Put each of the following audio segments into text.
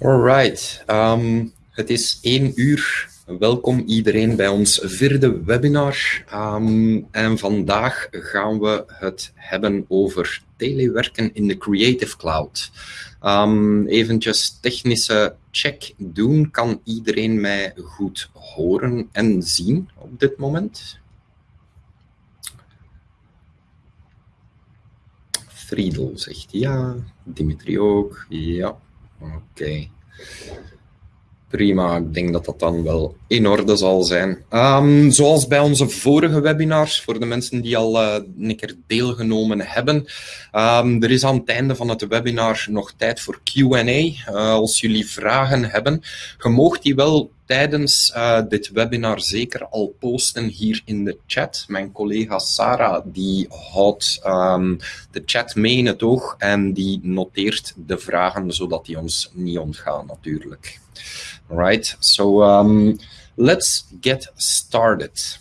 Alright, um, het is één uur. Welkom iedereen bij ons vierde webinar. Um, en vandaag gaan we het hebben over telewerken in de Creative Cloud. Um, eventjes technische check doen. Kan iedereen mij goed horen en zien op dit moment? Friedel zegt ja, Dimitri ook, ja. Oké. Prima, ik denk dat dat dan wel in orde zal zijn. Um, zoals bij onze vorige webinars, voor de mensen die al uh, een keer deelgenomen hebben, um, er is aan het einde van het webinar nog tijd voor Q&A. Uh, als jullie vragen hebben, je moogt die wel tijdens uh, dit webinar zeker al posten hier in de chat. Mijn collega Sarah die houdt um, de chat mee in het oog en die noteert de vragen zodat die ons niet ontgaan natuurlijk. Right, so um, let's get started.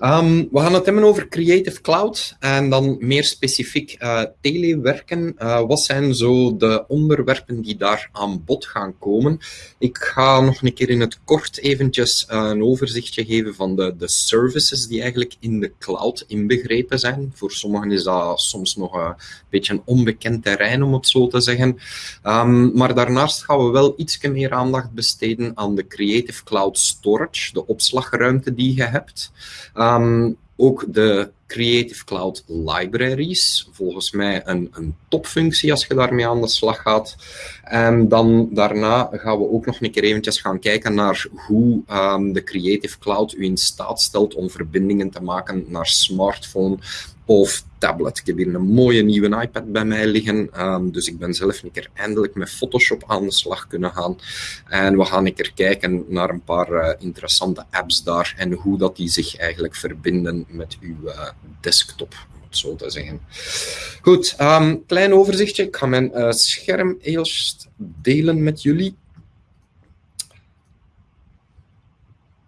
Um, we gaan het hebben over Creative Cloud en dan meer specifiek uh, telewerken. Uh, wat zijn zo de onderwerpen die daar aan bod gaan komen? Ik ga nog een keer in het kort eventjes uh, een overzichtje geven van de, de services die eigenlijk in de cloud inbegrepen zijn. Voor sommigen is dat soms nog een beetje een onbekend terrein, om het zo te zeggen. Um, maar daarnaast gaan we wel iets meer aandacht besteden aan de Creative Cloud Storage, de opslagruimte die je hebt. Um, ook de Creative Cloud Libraries, volgens mij een, een topfunctie als je daarmee aan de slag gaat. En dan daarna gaan we ook nog een keer eventjes gaan kijken naar hoe um, de Creative Cloud u in staat stelt om verbindingen te maken naar smartphone of tablet. Ik heb hier een mooie nieuwe iPad bij mij liggen, um, dus ik ben zelf een keer eindelijk met Photoshop aan de slag kunnen gaan. En we gaan een keer kijken naar een paar uh, interessante apps daar en hoe dat die zich eigenlijk verbinden met uw uh, desktop zo te zeggen. Goed, um, klein overzichtje. Ik ga mijn uh, scherm eerst delen met jullie.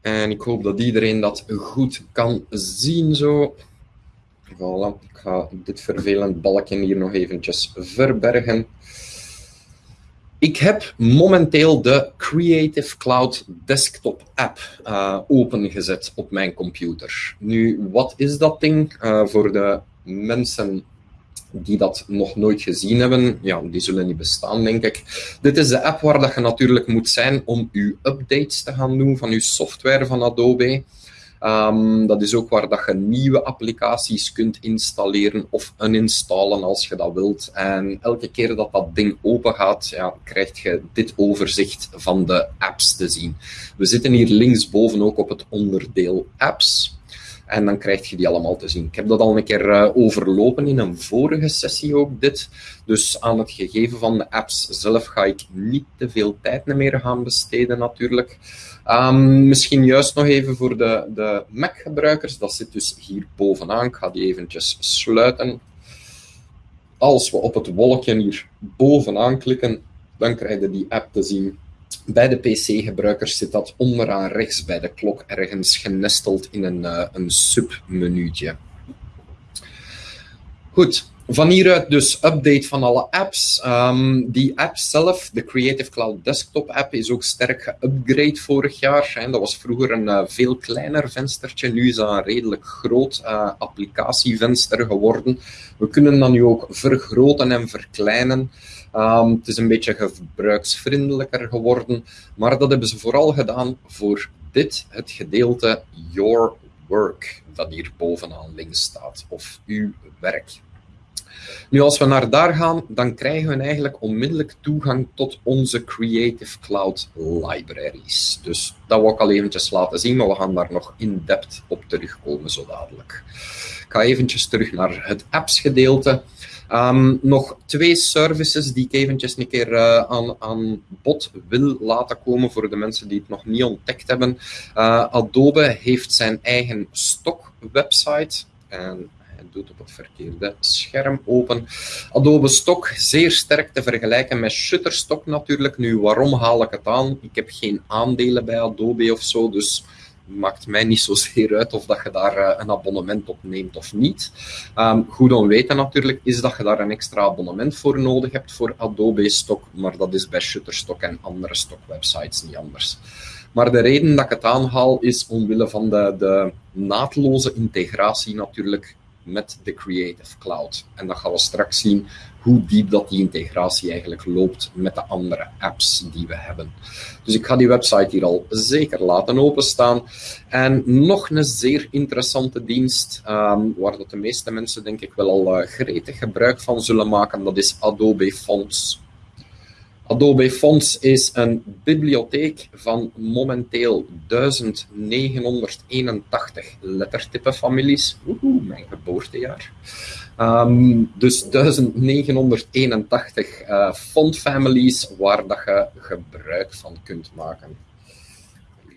En ik hoop dat iedereen dat goed kan zien zo. Voilà, ik ga dit vervelend balkje hier nog eventjes verbergen. Ik heb momenteel de Creative Cloud Desktop app uh, opengezet op mijn computer. Nu, wat is dat ding? Uh, voor de mensen die dat nog nooit gezien hebben, ja, die zullen niet bestaan, denk ik. Dit is de app waar dat je natuurlijk moet zijn om je updates te gaan doen van je software van Adobe. Um, dat is ook waar dat je nieuwe applicaties kunt installeren of uninstallen als je dat wilt. En elke keer dat dat ding open gaat, ja, krijg je dit overzicht van de apps te zien. We zitten hier linksboven ook op het onderdeel apps. En dan krijg je die allemaal te zien. Ik heb dat al een keer uh, overlopen in een vorige sessie ook dit. Dus aan het gegeven van de apps zelf ga ik niet te veel tijd meer gaan besteden natuurlijk. Um, misschien juist nog even voor de, de Mac-gebruikers. Dat zit dus hier bovenaan. Ik ga die eventjes sluiten. Als we op het wolkje hier bovenaan klikken, dan krijg je die app te zien. Bij de PC-gebruikers zit dat onderaan rechts bij de klok ergens genesteld in een, uh, een. Goed, van hieruit dus update van alle apps. Um, die app zelf, de Creative Cloud Desktop app, is ook sterk geupgrade vorig jaar. Dat was vroeger een uh, veel kleiner venstertje. Nu is dat een redelijk groot uh, applicatievenster geworden. We kunnen dat nu ook vergroten en verkleinen. Um, het is een beetje gebruiksvriendelijker geworden. Maar dat hebben ze vooral gedaan voor dit, het gedeelte Your Work, dat hier bovenaan links staat. Of uw werk. Nu, als we naar daar gaan, dan krijgen we eigenlijk onmiddellijk toegang tot onze Creative Cloud libraries. Dus dat wil ik al eventjes laten zien, maar we gaan daar nog in-depth op terugkomen zo dadelijk. Ik ga eventjes terug naar het apps gedeelte. Um, nog twee services die ik eventjes een keer uh, aan, aan bod wil laten komen voor de mensen die het nog niet ontdekt hebben. Uh, Adobe heeft zijn eigen stock website. En doet op het verkeerde scherm open. Adobe Stock, zeer sterk te vergelijken met Shutterstock natuurlijk. Nu, waarom haal ik het aan? Ik heb geen aandelen bij Adobe of zo, dus maakt mij niet zozeer uit of dat je daar uh, een abonnement op neemt of niet. Um, goed om weten natuurlijk is dat je daar een extra abonnement voor nodig hebt voor Adobe Stock, maar dat is bij Shutterstock en andere stockwebsites niet anders. Maar de reden dat ik het aanhaal is omwille van de, de naadloze integratie natuurlijk met de Creative Cloud. En dat gaan we straks zien hoe diep dat die integratie eigenlijk loopt met de andere apps die we hebben. Dus ik ga die website hier al zeker laten openstaan. En nog een zeer interessante dienst, um, waar dat de meeste mensen denk ik wel al uh, gretig gebruik van zullen maken, dat is Adobe Fonts. Adobe Fonts is een bibliotheek van momenteel 1981 lettertypefamilies. Oeh, mijn geboortejaar. Um, dus 1981 uh, fontfamilies waar dat je gebruik van kunt maken.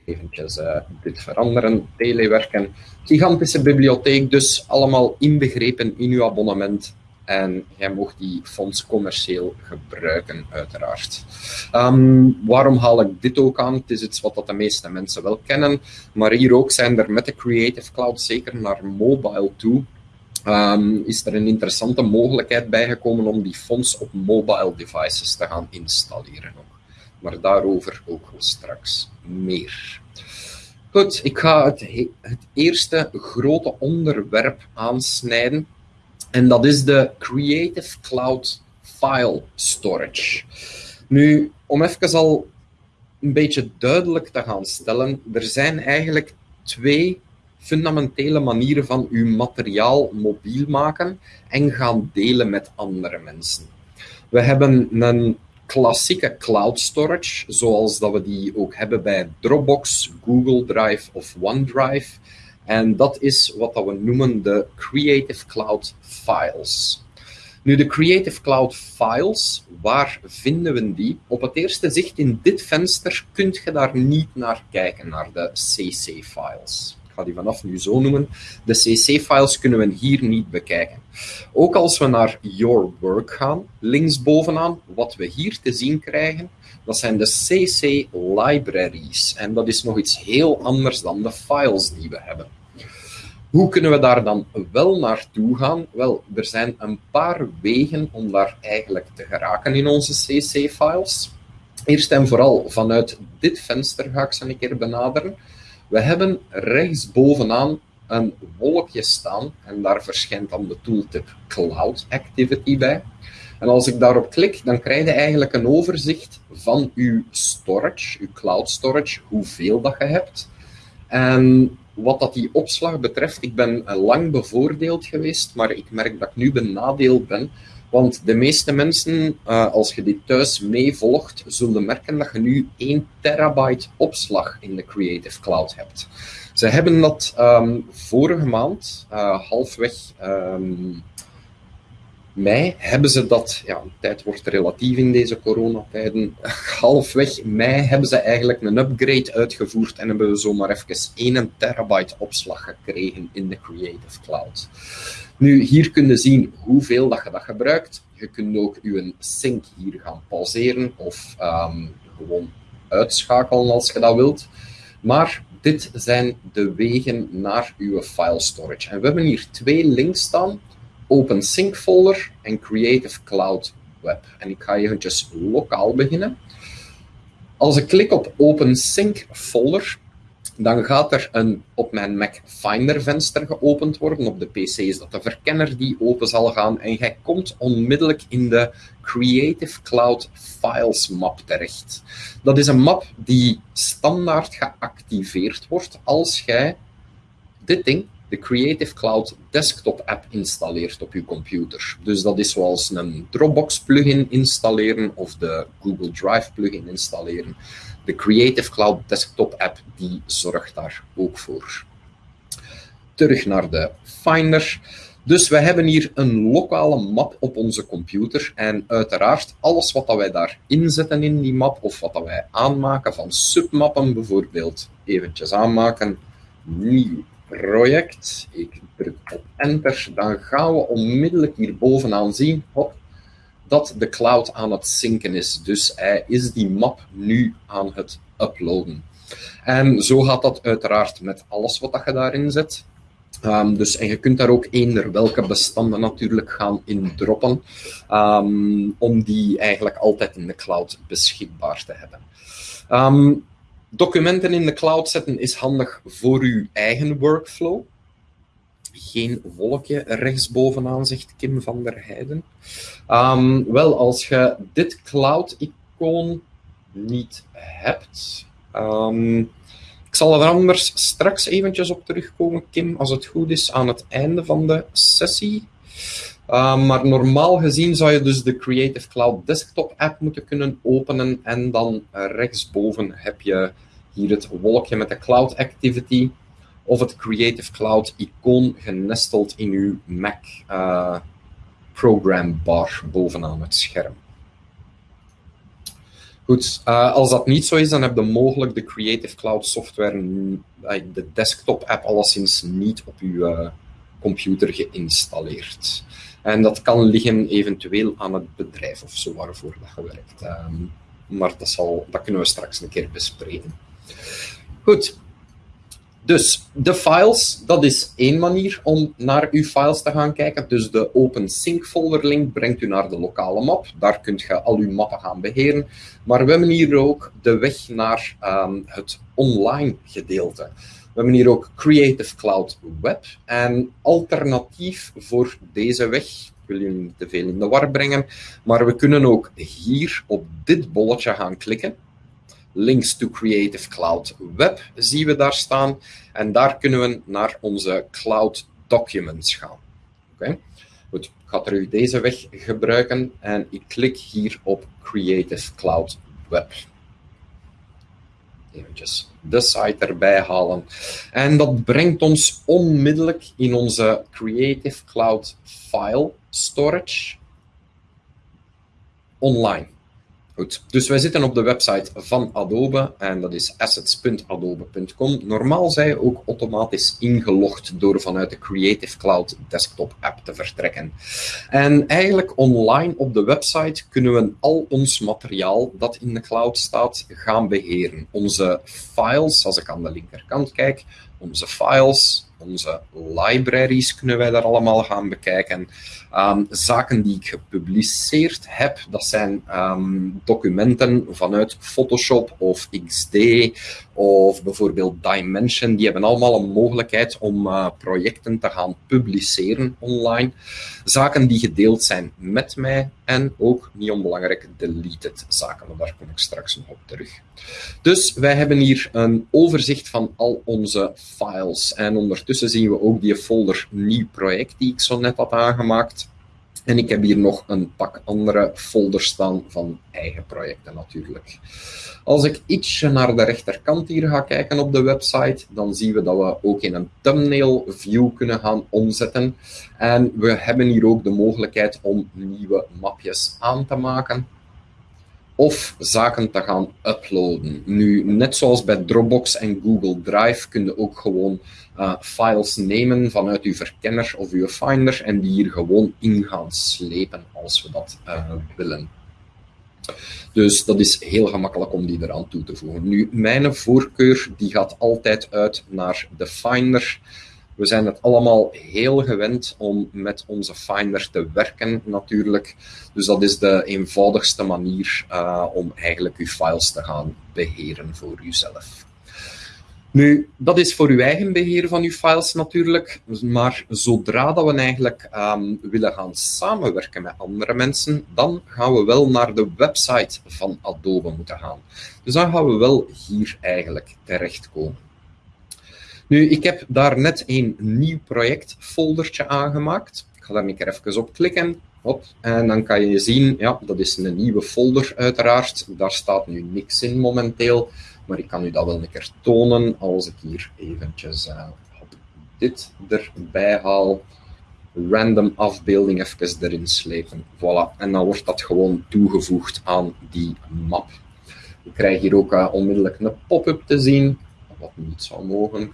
Eventjes uh, dit veranderen, telewerken. Gigantische bibliotheek, dus allemaal inbegrepen in uw abonnement en jij mocht die fonds commercieel gebruiken, uiteraard. Um, waarom haal ik dit ook aan? Het is iets wat dat de meeste mensen wel kennen, maar hier ook zijn er met de Creative Cloud, zeker naar mobile toe, um, is er een interessante mogelijkheid bijgekomen om die fonds op mobile devices te gaan installeren. Ook. Maar daarover ook straks meer. Goed, ik ga het eerste grote onderwerp aansnijden en dat is de Creative Cloud File Storage. Nu, om even al een beetje duidelijk te gaan stellen, er zijn eigenlijk twee fundamentele manieren van uw materiaal mobiel maken en gaan delen met andere mensen. We hebben een klassieke cloud storage, zoals dat we die ook hebben bij Dropbox, Google Drive of OneDrive. En dat is wat we noemen de Creative Cloud Files. Nu, de Creative Cloud Files, waar vinden we die? Op het eerste zicht in dit venster kunt je daar niet naar kijken, naar de CC-files. Ik ga die vanaf nu zo noemen. De CC-files kunnen we hier niet bekijken. Ook als we naar Your Work gaan, linksbovenaan, wat we hier te zien krijgen, dat zijn de CC libraries. En dat is nog iets heel anders dan de files die we hebben. Hoe kunnen we daar dan wel naartoe gaan? Wel, er zijn een paar wegen om daar eigenlijk te geraken in onze CC-files. Eerst en vooral vanuit dit venster ga ik ze een keer benaderen. We hebben rechtsbovenaan een wolkje staan en daar verschijnt dan de tooltip Cloud Activity bij. En als ik daarop klik, dan krijg je eigenlijk een overzicht van uw storage, uw cloud storage, hoeveel dat je hebt. En wat dat die opslag betreft, ik ben lang bevoordeeld geweest, maar ik merk dat ik nu benadeeld ben. Want de meeste mensen, uh, als je dit thuis meevolgt, zullen merken dat je nu 1 terabyte opslag in de Creative Cloud hebt. Ze hebben dat um, vorige maand, uh, halfweg um, mei hebben ze dat, ja, tijd wordt relatief in deze coronatijden, halfweg mei hebben ze eigenlijk een upgrade uitgevoerd en hebben we zomaar even 1 terabyte opslag gekregen in de Creative Cloud. Nu, hier kun je zien hoeveel dat je dat gebruikt. Je kunt ook je sync hier gaan pauzeren of um, gewoon uitschakelen als je dat wilt. Maar dit zijn de wegen naar uw file storage. En we hebben hier twee links staan OpenSync folder en Creative Cloud Web. En ik ga eventjes lokaal beginnen. Als ik klik op OpenSync folder, dan gaat er een op mijn Mac Finder venster geopend worden. Op de PC is dat de verkenner die open zal gaan. En jij komt onmiddellijk in de Creative Cloud Files map terecht. Dat is een map die standaard geactiveerd wordt als jij dit ding de Creative Cloud Desktop app installeert op je computer. Dus dat is zoals een Dropbox plugin installeren of de Google Drive plugin installeren. De Creative Cloud Desktop app die zorgt daar ook voor. Terug naar de Finder. Dus we hebben hier een lokale map op onze computer en uiteraard alles wat wij daar inzetten in die map of wat wij aanmaken van submappen bijvoorbeeld, eventjes aanmaken, nieuw project. Ik druk op enter. Dan gaan we onmiddellijk hier bovenaan zien hop, dat de cloud aan het zinken is. Dus hij is die map nu aan het uploaden. En zo gaat dat uiteraard met alles wat je daarin zet. Um, dus, en je kunt daar ook eender welke bestanden natuurlijk gaan in droppen, um, om die eigenlijk altijd in de cloud beschikbaar te hebben. Um, documenten in de cloud zetten is handig voor uw eigen workflow. Geen wolkje rechtsbovenaan, zegt Kim van der Heijden. wel, als je dit cloud-icoon niet hebt, ik zal er anders straks eventjes op terugkomen, Kim, als het goed is, aan het einde van de sessie. Uh, maar normaal gezien zou je dus de Creative Cloud Desktop app moeten kunnen openen en dan rechtsboven heb je hier het wolkje met de Cloud Activity of het Creative Cloud icoon genesteld in uw Mac uh, program bar bovenaan het scherm. Goed, uh, als dat niet zo is, dan heb je mogelijk de Creative Cloud software, de desktop app, alleszins niet op uh, computer geïnstalleerd. En dat kan liggen eventueel aan het bedrijf of zo waarvoor dat je werkt. Um, maar dat, dat kunnen we straks een keer bespreken. Goed, dus de files, dat is één manier om naar uw files te gaan kijken. Dus de Open Sync folder link brengt u naar de lokale map. Daar kunt je al uw mappen gaan beheren. Maar we hebben hier ook de weg naar um, het online gedeelte. We hebben hier ook Creative Cloud Web. En alternatief voor deze weg, ik wil jullie niet te veel in de war brengen, maar we kunnen ook hier op dit bolletje gaan klikken links to Creative Cloud Web zien we daar staan. En daar kunnen we naar onze Cloud Documents gaan. Oké, Goed, ik ga terug deze weg gebruiken en ik klik hier op Creative Cloud Web. Eventjes de site erbij halen. En dat brengt ons onmiddellijk in onze Creative Cloud File Storage online. Dus wij zitten op de website van Adobe en dat is assets.adobe.com. Normaal zijn je ook automatisch ingelogd door vanuit de Creative Cloud desktop app te vertrekken. En eigenlijk online op de website kunnen we al ons materiaal dat in de cloud staat gaan beheren. Onze files, als ik aan de linkerkant kijk, onze files, onze libraries kunnen wij daar allemaal gaan bekijken. Um, zaken die ik gepubliceerd heb, dat zijn um, documenten vanuit Photoshop of XD of bijvoorbeeld Dimension. Die hebben allemaal een mogelijkheid om uh, projecten te gaan publiceren online. Zaken die gedeeld zijn met mij en ook, niet onbelangrijk, deleted zaken. Daar kom ik straks nog op terug. Dus wij hebben hier een overzicht van al onze files. En ondertussen zien we ook die folder nieuw project die ik zo net had aangemaakt. En ik heb hier nog een pak andere folders staan van eigen projecten natuurlijk. Als ik ietsje naar de rechterkant hier ga kijken op de website, dan zien we dat we ook in een thumbnail view kunnen gaan omzetten. En we hebben hier ook de mogelijkheid om nieuwe mapjes aan te maken of zaken te gaan uploaden. Nu, net zoals bij Dropbox en Google Drive kun je ook gewoon uh, files nemen vanuit uw verkenner of uw Finder en die hier gewoon in gaan slepen als we dat uh, willen. Dus dat is heel gemakkelijk om die eraan toe te voegen. Nu, mijn voorkeur die gaat altijd uit naar de Finder. We zijn het allemaal heel gewend om met onze Finder te werken, natuurlijk. Dus dat is de eenvoudigste manier uh, om eigenlijk uw files te gaan beheren voor uzelf. Nu, dat is voor uw eigen beheer van uw files natuurlijk, maar zodra dat we eigenlijk um, willen gaan samenwerken met andere mensen, dan gaan we wel naar de website van Adobe moeten gaan. Dus dan gaan we wel hier eigenlijk terechtkomen. Nu, ik heb daar net een nieuw projectfoldertje aangemaakt. Ik ga daar een keer even op klikken. Hop, en dan kan je zien, ja, dat is een nieuwe folder uiteraard. Daar staat nu niks in momenteel, maar ik kan u dat wel een keer tonen als ik hier eventjes uh, dit erbij haal. Random afbeelding even erin slepen. Voilà, en dan wordt dat gewoon toegevoegd aan die map. Ik krijg hier ook uh, onmiddellijk een pop-up te zien, wat niet zou mogen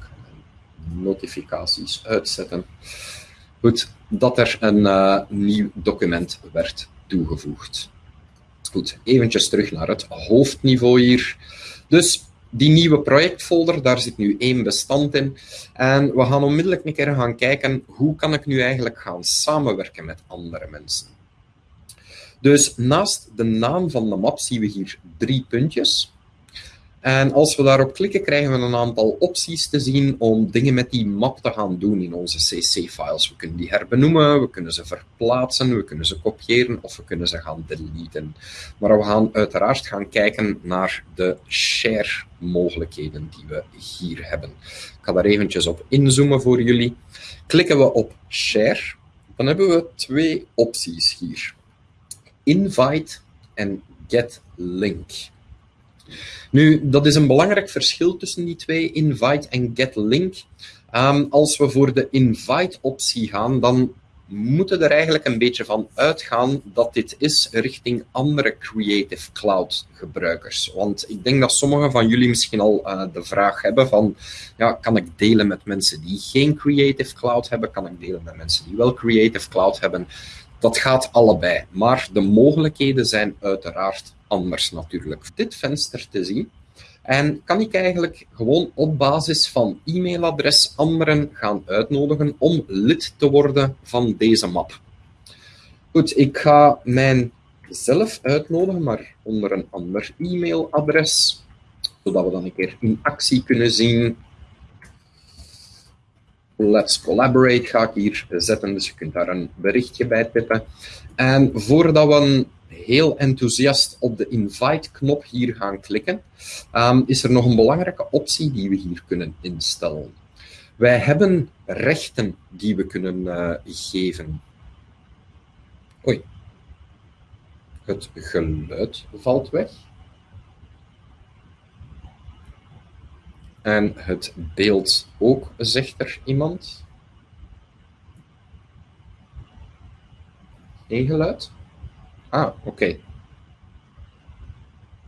notificaties uitzetten. Goed, dat er een uh, nieuw document werd toegevoegd. Goed, eventjes terug naar het hoofdniveau hier. Dus die nieuwe projectfolder, daar zit nu één bestand in. En we gaan onmiddellijk een keer gaan kijken, hoe kan ik nu eigenlijk gaan samenwerken met andere mensen? Dus naast de naam van de map zien we hier drie puntjes. En als we daarop klikken, krijgen we een aantal opties te zien om dingen met die map te gaan doen in onze CC-files. We kunnen die herbenoemen, we kunnen ze verplaatsen, we kunnen ze kopiëren of we kunnen ze gaan deleten. Maar we gaan uiteraard gaan kijken naar de share-mogelijkheden die we hier hebben. Ik ga daar eventjes op inzoomen voor jullie. Klikken we op share, dan hebben we twee opties hier. Invite en get link. Nu, dat is een belangrijk verschil tussen die twee, invite en get link. Um, als we voor de invite-optie gaan, dan moeten er eigenlijk een beetje van uitgaan dat dit is richting andere Creative Cloud gebruikers. Want ik denk dat sommigen van jullie misschien al uh, de vraag hebben van, ja, kan ik delen met mensen die geen Creative Cloud hebben? Kan ik delen met mensen die wel Creative Cloud hebben? Dat gaat allebei, maar de mogelijkheden zijn uiteraard anders natuurlijk. Dit venster te zien en kan ik eigenlijk gewoon op basis van e-mailadres anderen gaan uitnodigen om lid te worden van deze map. Goed, ik ga mijn zelf uitnodigen, maar onder een ander e-mailadres, zodat we dan een keer in actie kunnen zien Let's Collaborate ga ik hier zetten, dus je kunt daar een berichtje bij tippen. En voordat we heel enthousiast op de invite-knop hier gaan klikken, um, is er nog een belangrijke optie die we hier kunnen instellen. Wij hebben rechten die we kunnen uh, geven. Oei. Het geluid valt weg. En het beeld ook, zegt er iemand. Geen geluid? Ah, oké.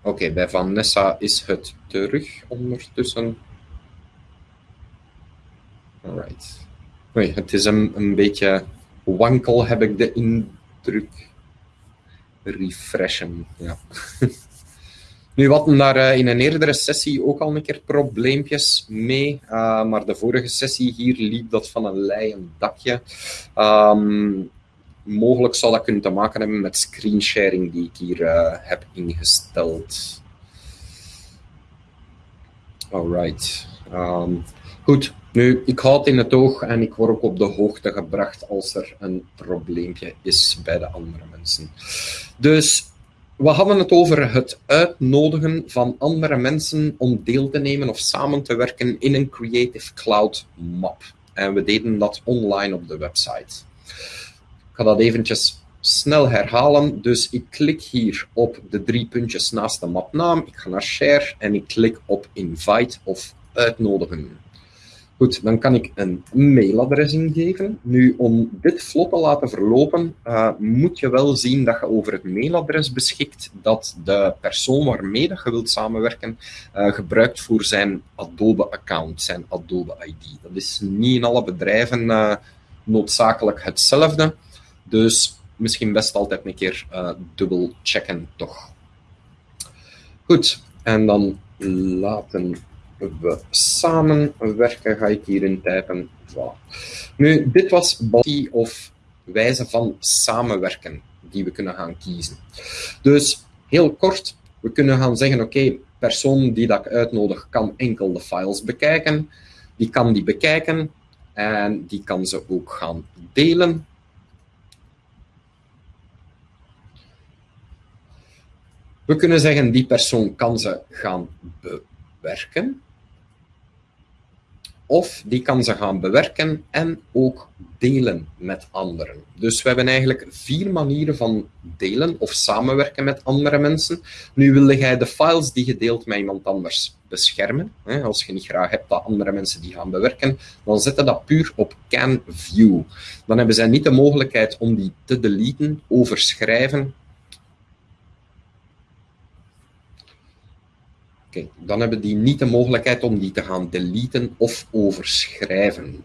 Oké, bij Vanessa is het terug ondertussen. Alright. Oei, het is een, een beetje wankel, heb ik de indruk. Refreshen, ja. Nu, we daar uh, in een eerdere sessie ook al een keer probleempjes mee, uh, maar de vorige sessie hier liep dat van een leien dakje. Um, mogelijk zal dat kunnen te maken hebben met screensharing die ik hier uh, heb ingesteld. Alright. Um, goed, nu, ik houd het in het oog en ik word ook op de hoogte gebracht als er een probleempje is bij de andere mensen. Dus we hadden het over het uitnodigen van andere mensen om deel te nemen of samen te werken in een Creative Cloud map. En we deden dat online op de website. Ga dat eventjes snel herhalen. Dus ik klik hier op de drie puntjes naast de mapnaam. Ik ga naar Share en ik klik op Invite of uitnodigen. Goed, dan kan ik een mailadres ingeven. Nu, om dit vlot te laten verlopen, uh, moet je wel zien dat je over het mailadres beschikt dat de persoon waarmee je wilt samenwerken uh, gebruikt voor zijn Adobe-account, zijn Adobe-ID. Dat is niet in alle bedrijven uh, noodzakelijk hetzelfde, dus misschien best altijd een keer dubbel checken toch. Goed, en dan laten we samenwerken, ga ik hierin typen. Voilà. Nu, dit was body of wijze van samenwerken die we kunnen gaan kiezen. Dus heel kort, we kunnen gaan zeggen, oké, okay, persoon die dat ik uitnodig kan enkel de files bekijken. Die kan die bekijken en die kan ze ook gaan delen. We kunnen zeggen, die persoon kan ze gaan bewerken of die kan ze gaan bewerken en ook delen met anderen. Dus we hebben eigenlijk vier manieren van delen of samenwerken met andere mensen. Nu wilde jij de files die je deelt met iemand anders beschermen. Als je niet graag hebt dat andere mensen die gaan bewerken, dan zet je dat puur op can view. Dan hebben zij niet de mogelijkheid om die te deleten, overschrijven Dan hebben die niet de mogelijkheid om die te gaan deleten of overschrijven.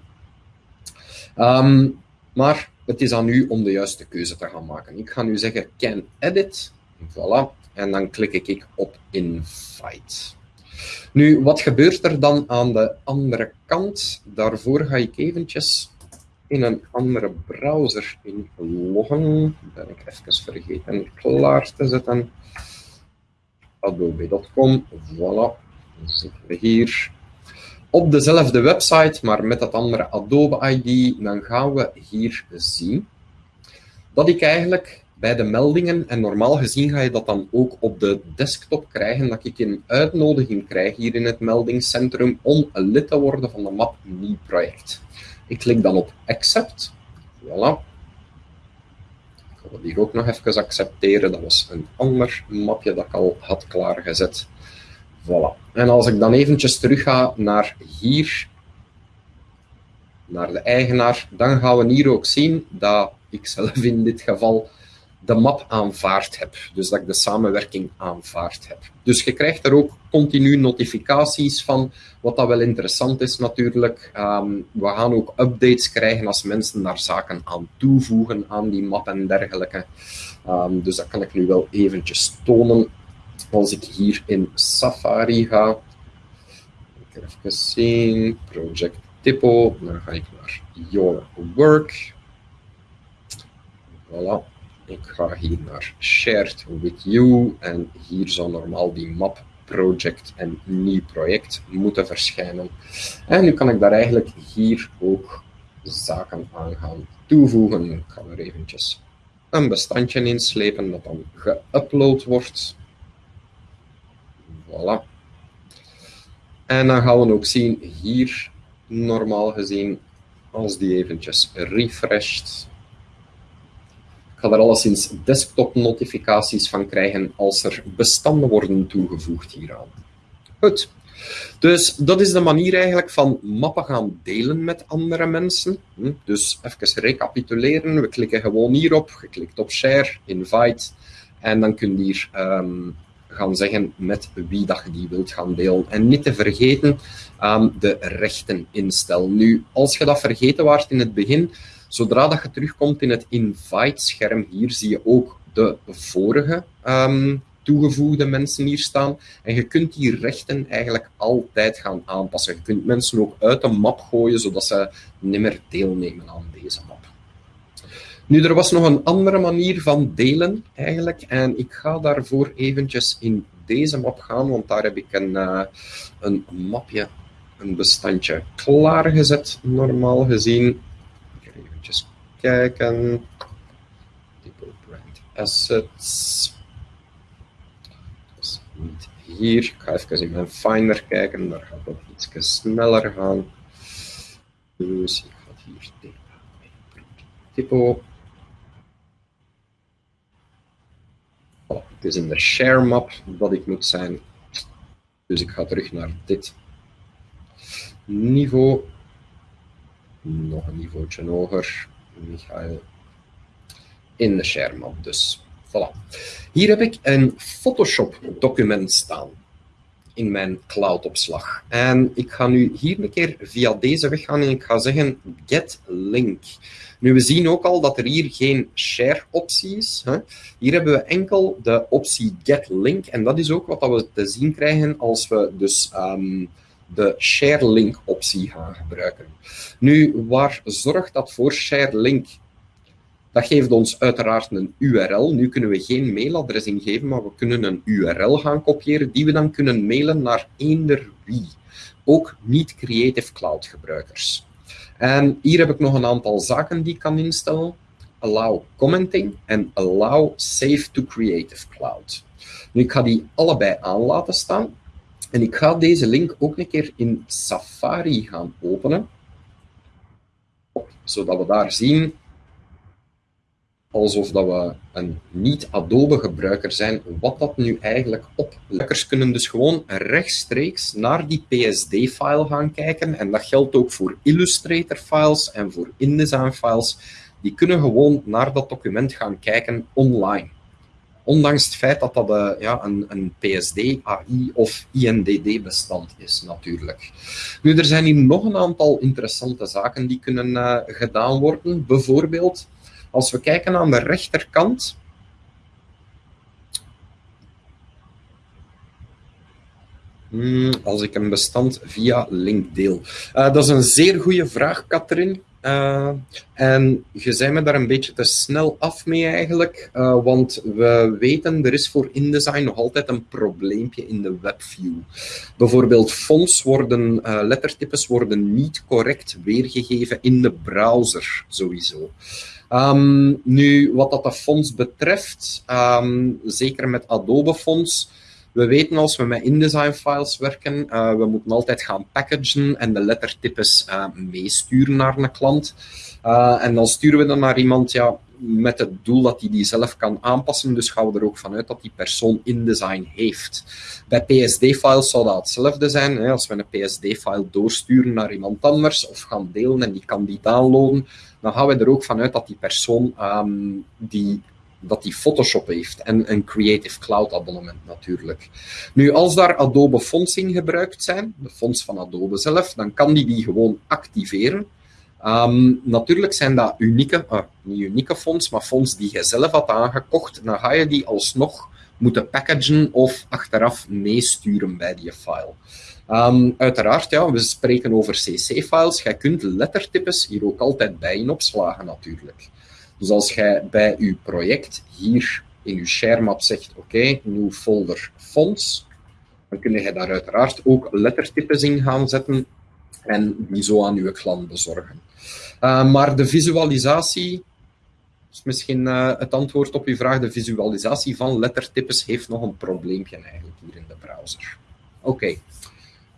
Um, maar het is aan u om de juiste keuze te gaan maken. Ik ga nu zeggen can edit. Voilà. En dan klik ik op invite. Nu, wat gebeurt er dan aan de andere kant? Daarvoor ga ik eventjes in een andere browser inloggen. Ben ik even vergeten klaar te zetten. Adobe.com, voilà. Dan zitten we hier op dezelfde website, maar met dat andere Adobe ID. Dan gaan we hier zien dat ik eigenlijk bij de meldingen, en normaal gezien ga je dat dan ook op de desktop krijgen, dat ik een uitnodiging krijg hier in het meldingscentrum om lid te worden van de map Nieuw Project. Ik klik dan op Accept. Voilà. Dat hier ook nog even accepteren. Dat was een ander mapje dat ik al had klaargezet. Voilà. En als ik dan eventjes terug ga naar hier, naar de eigenaar, dan gaan we hier ook zien dat ik zelf in dit geval de map aanvaard heb. Dus dat ik de samenwerking aanvaard heb. Dus je krijgt er ook continu notificaties van, wat dat wel interessant is natuurlijk. Ehm, we gaan ook updates krijgen als mensen daar zaken aan toevoegen aan die map en dergelijke. Um, dus dat kan ik nu wel eventjes tonen. Als ik hier in Safari ga, even zien, Project Typo, dan ga ik naar Your Work. Voilà. Ik ga hier naar Shared with You en hier zal normaal die map project en nieuw project moeten verschijnen. En nu kan ik daar eigenlijk hier ook zaken aan gaan toevoegen. Ik ga er eventjes een bestandje inslepen dat dan geüpload wordt. Voilà. En dan gaan we ook zien hier, normaal gezien, als die eventjes refreshed, ga er alleszins desktop notificaties van krijgen als er bestanden worden toegevoegd hieraan. Goed. Dus dat is de manier eigenlijk van mappen gaan delen met andere mensen. Hm, dus even recapituleren. We klikken gewoon hierop. Je klikt op share, invite. En dan kun je hier ehm, gaan zeggen met wie dat je die wilt gaan delen. En niet te vergeten um, de rechten instellen. Nu, als je dat vergeten waart in het begin, Zodra dat je terugkomt in het invite-scherm, hier zie je ook de vorige um, toegevoegde mensen hier staan. En je kunt die rechten eigenlijk altijd gaan aanpassen. Je kunt mensen ook uit de map gooien, zodat ze niet meer deelnemen aan deze map. Nu, er was nog een andere manier van delen eigenlijk. En ik ga daarvoor eventjes in deze map gaan, want daar heb ik een, uh, een mapje, een bestandje klaargezet, normaal gezien kijken. Typo brand assets. Dus niet hier. Ik ga even in mijn Finder kijken. Daar gaat het iets sneller gaan. Dus ik ga hier typo. Oh, het is in de share map dat ik moet zijn. Dus ik ga terug naar dit niveau. Nog een niveautje hoger. Michael in de scherm Dus voilà. Hier heb ik een Photoshop document staan in mijn cloud-opslag. En ik ga nu hier een keer via deze weg gaan en ik ga zeggen get link. Nu, we zien ook al dat er hier geen share optie is. Hier hebben we enkel de optie get link en dat is ook wat we te zien krijgen als we dus um, de share link optie gaan gebruiken. Nu, waar zorgt dat voor share link? Dat geeft ons uiteraard een URL. Nu kunnen we geen mailadres ingeven, maar we kunnen een URL gaan kopiëren die we dan kunnen mailen naar eender wie. Ook niet Creative Cloud gebruikers. En hier heb ik nog een aantal zaken die ik kan instellen. Allow commenting en allow save to Creative Cloud. Nu, ik ga die allebei aan laten staan. En ik ga deze link ook een keer in Safari gaan openen, zodat we daar zien alsof dat we een niet-Adobe-gebruiker zijn, wat dat nu eigenlijk op. Gebruikers kunnen dus gewoon rechtstreeks naar die PSD-file gaan kijken. En dat geldt ook voor Illustrator-files en voor InDesign-files. Die kunnen gewoon naar dat document gaan kijken online. Ondanks het feit dat dat uh, ja, een, een PSD, AI of INDD-bestand is, natuurlijk. Nu, er zijn hier nog een aantal interessante zaken die kunnen uh, gedaan worden. Bijvoorbeeld, als we kijken aan de rechterkant, Hmm, als ik een bestand via link deel. Uh, dat is een zeer goede vraag, Katrien. Uh, en je zei me daar een beetje te snel af mee eigenlijk, uh, want we weten, er is voor InDesign nog altijd een probleempje in de webview. Bijvoorbeeld fonts worden, uh, lettertypes worden niet correct weergegeven in de browser, sowieso. Um, nu, wat dat de fonts betreft, um, zeker met Adobe fonts, we weten als we met InDesign files werken, uh, we moeten altijd gaan packagen en de lettertypes uh, meesturen naar een klant. Uh, en dan sturen we dan naar iemand ja, met het doel dat hij die zelf kan aanpassen. Dus gaan we er ook vanuit dat die persoon InDesign heeft. Bij PSD-files zou dat hetzelfde zijn. Hè. Als we een PSD-file doorsturen naar iemand anders of gaan delen en die kan die downloaden, dan gaan we er ook vanuit dat die persoon um, die dat die Photoshop heeft en een Creative Cloud abonnement natuurlijk. Nu, als daar Adobe fonts in gebruikt zijn, de fonts van Adobe zelf, dan kan die die gewoon activeren. Um, natuurlijk zijn dat unieke, uh, niet unieke fonts, maar fonts die je zelf had aangekocht. Dan ga je die alsnog moeten packagen of achteraf meesturen bij die file. Um, uiteraard, ja, we spreken over CC-files. Jij kunt lettertypes hier ook altijd bij in opslagen natuurlijk. Dus als jij bij je project hier in je sharemap zegt, oké, okay, nieuw folder fonts, dan kun je daar uiteraard ook lettertypes in gaan zetten en die zo aan je klant bezorgen. Uh, maar de visualisatie, is misschien uh, het antwoord op uw vraag, de visualisatie van lettertypes heeft nog een probleempje eigenlijk hier in de browser. Oké.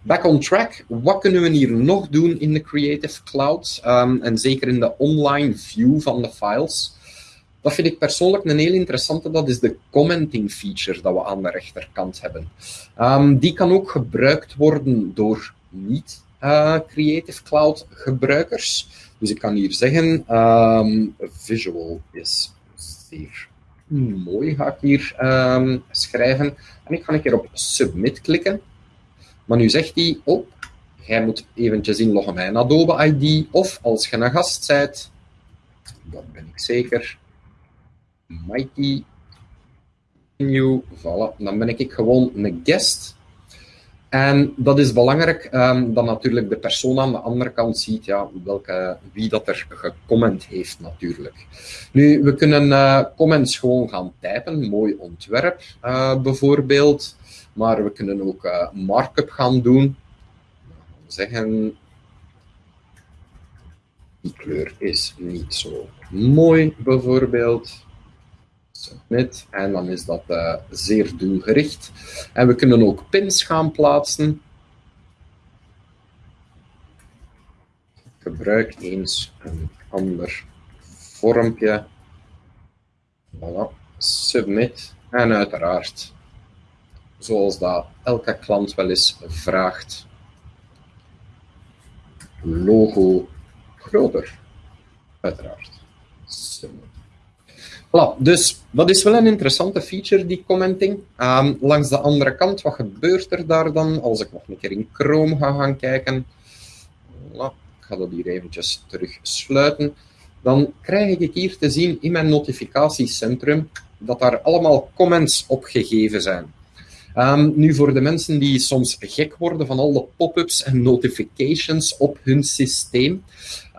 Back on track. Wat kunnen we hier nog doen in de Creative Cloud? Um, en zeker in de online view van de files. Dat vind ik persoonlijk een heel interessante. Dat is de commenting feature dat we aan de rechterkant hebben. Um, die kan ook gebruikt worden door niet uh, Creative Cloud gebruikers. Dus ik kan hier zeggen, um, visual is zeer mooi, ga ik hier schrijven. En ik ga een keer op submit klikken. Maar nu zegt hij, oh, jij moet eventjes inloggen met Adobe ID, of als je een gast bent, dat ben ik zeker, Mikey, new, voilà, dan ben ik gewoon een guest. En dat is belangrijk, um, dat natuurlijk de persoon aan de andere kant ziet ja, welke, wie dat er gecomment heeft natuurlijk. Nu, we kunnen uh, comments gewoon gaan typen, mooi ontwerp uh, bijvoorbeeld. Maar we kunnen ook uh, markup gaan doen. Zeggen, die kleur is niet zo mooi, bijvoorbeeld. Submit. En dan is dat uh, zeer doelgericht. En we kunnen ook pins gaan plaatsen. Gebruik eens een ander vormpje. Voilà. Submit. En uiteraard zoals dat elke klant wel eens vraagt. Logo groter, uiteraard. Dus dat is wel een interessante feature, die commenting. Um, langs de andere kant, wat gebeurt er daar dan? Als ik nog een keer in Chrome ga gaan kijken. Voilà, ik ga dat hier eventjes terug sluiten. Dan krijg ik hier te zien in mijn notificatiecentrum dat daar allemaal comments opgegeven zijn. Um, nu, voor de mensen die soms gek worden van al de pop-ups en notifications op hun systeem.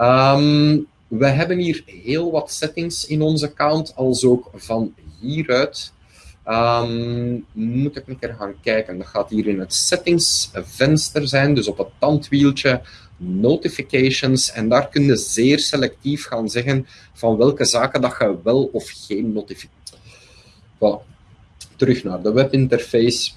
Um, we hebben hier heel wat settings in onze account, als ook van hieruit. Um, moet ik een keer gaan kijken. Dat gaat hier in het settings venster zijn, dus op het tandwieltje notifications. En daar kun je zeer selectief gaan zeggen van welke zaken dat je wel of geen notificaties. Voilà terug naar de webinterface.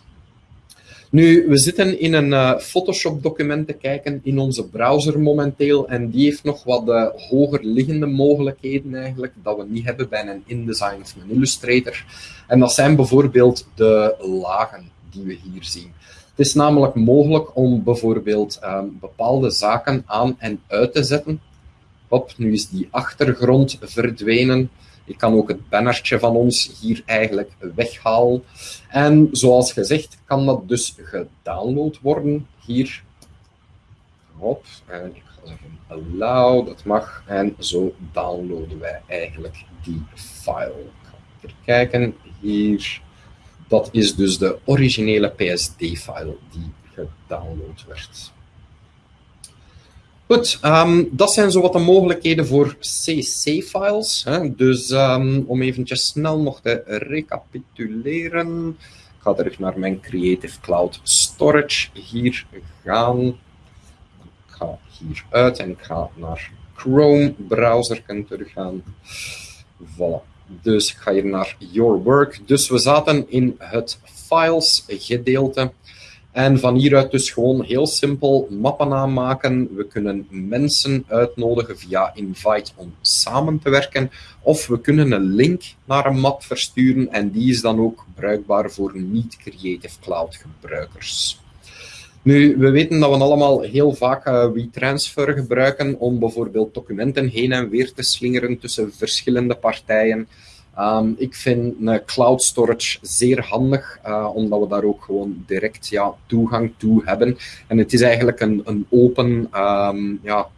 Nu, we zitten in een uh, Photoshop-document te kijken in onze browser momenteel en die heeft nog wat uh, hoger liggende mogelijkheden eigenlijk, dat we niet hebben bij een InDesign of een Illustrator. En dat zijn bijvoorbeeld de lagen die we hier zien. Het is namelijk mogelijk om bijvoorbeeld um, bepaalde zaken aan en uit te zetten. Hop, nu is die achtergrond verdwenen. Ik kan ook het bannertje van ons hier eigenlijk weghalen. En zoals gezegd kan dat dus gedownload worden hier. Hop, en ik ga zeggen allow, dat mag. En zo downloaden wij eigenlijk die file. Ik ga even kijken, hier. Dat is dus de originele PSD-file die gedownload werd. Goed, um, dat zijn zo wat de mogelijkheden voor CC-files. Dus um, om eventjes snel nog te recapituleren. Ik ga terug naar mijn Creative Cloud Storage hier gaan. Ik ga hier uit en ik ga naar Chrome browser terug gaan. Voilà. Dus ik ga hier naar Your Work. Dus we zaten in het files gedeelte. En van hieruit dus gewoon heel simpel mappen aanmaken. We kunnen mensen uitnodigen via invite om samen te werken. Of we kunnen een link naar een map versturen en die is dan ook bruikbaar voor niet-Creative Cloud gebruikers. Nu, we weten dat we allemaal heel vaak uh, WeTransfer gebruiken om bijvoorbeeld documenten heen en weer te slingeren tussen verschillende partijen. Um, ik vind een cloud storage zeer handig, uh, omdat we daar ook gewoon direct ja, toegang toe hebben. En het is eigenlijk een, een open um, ja,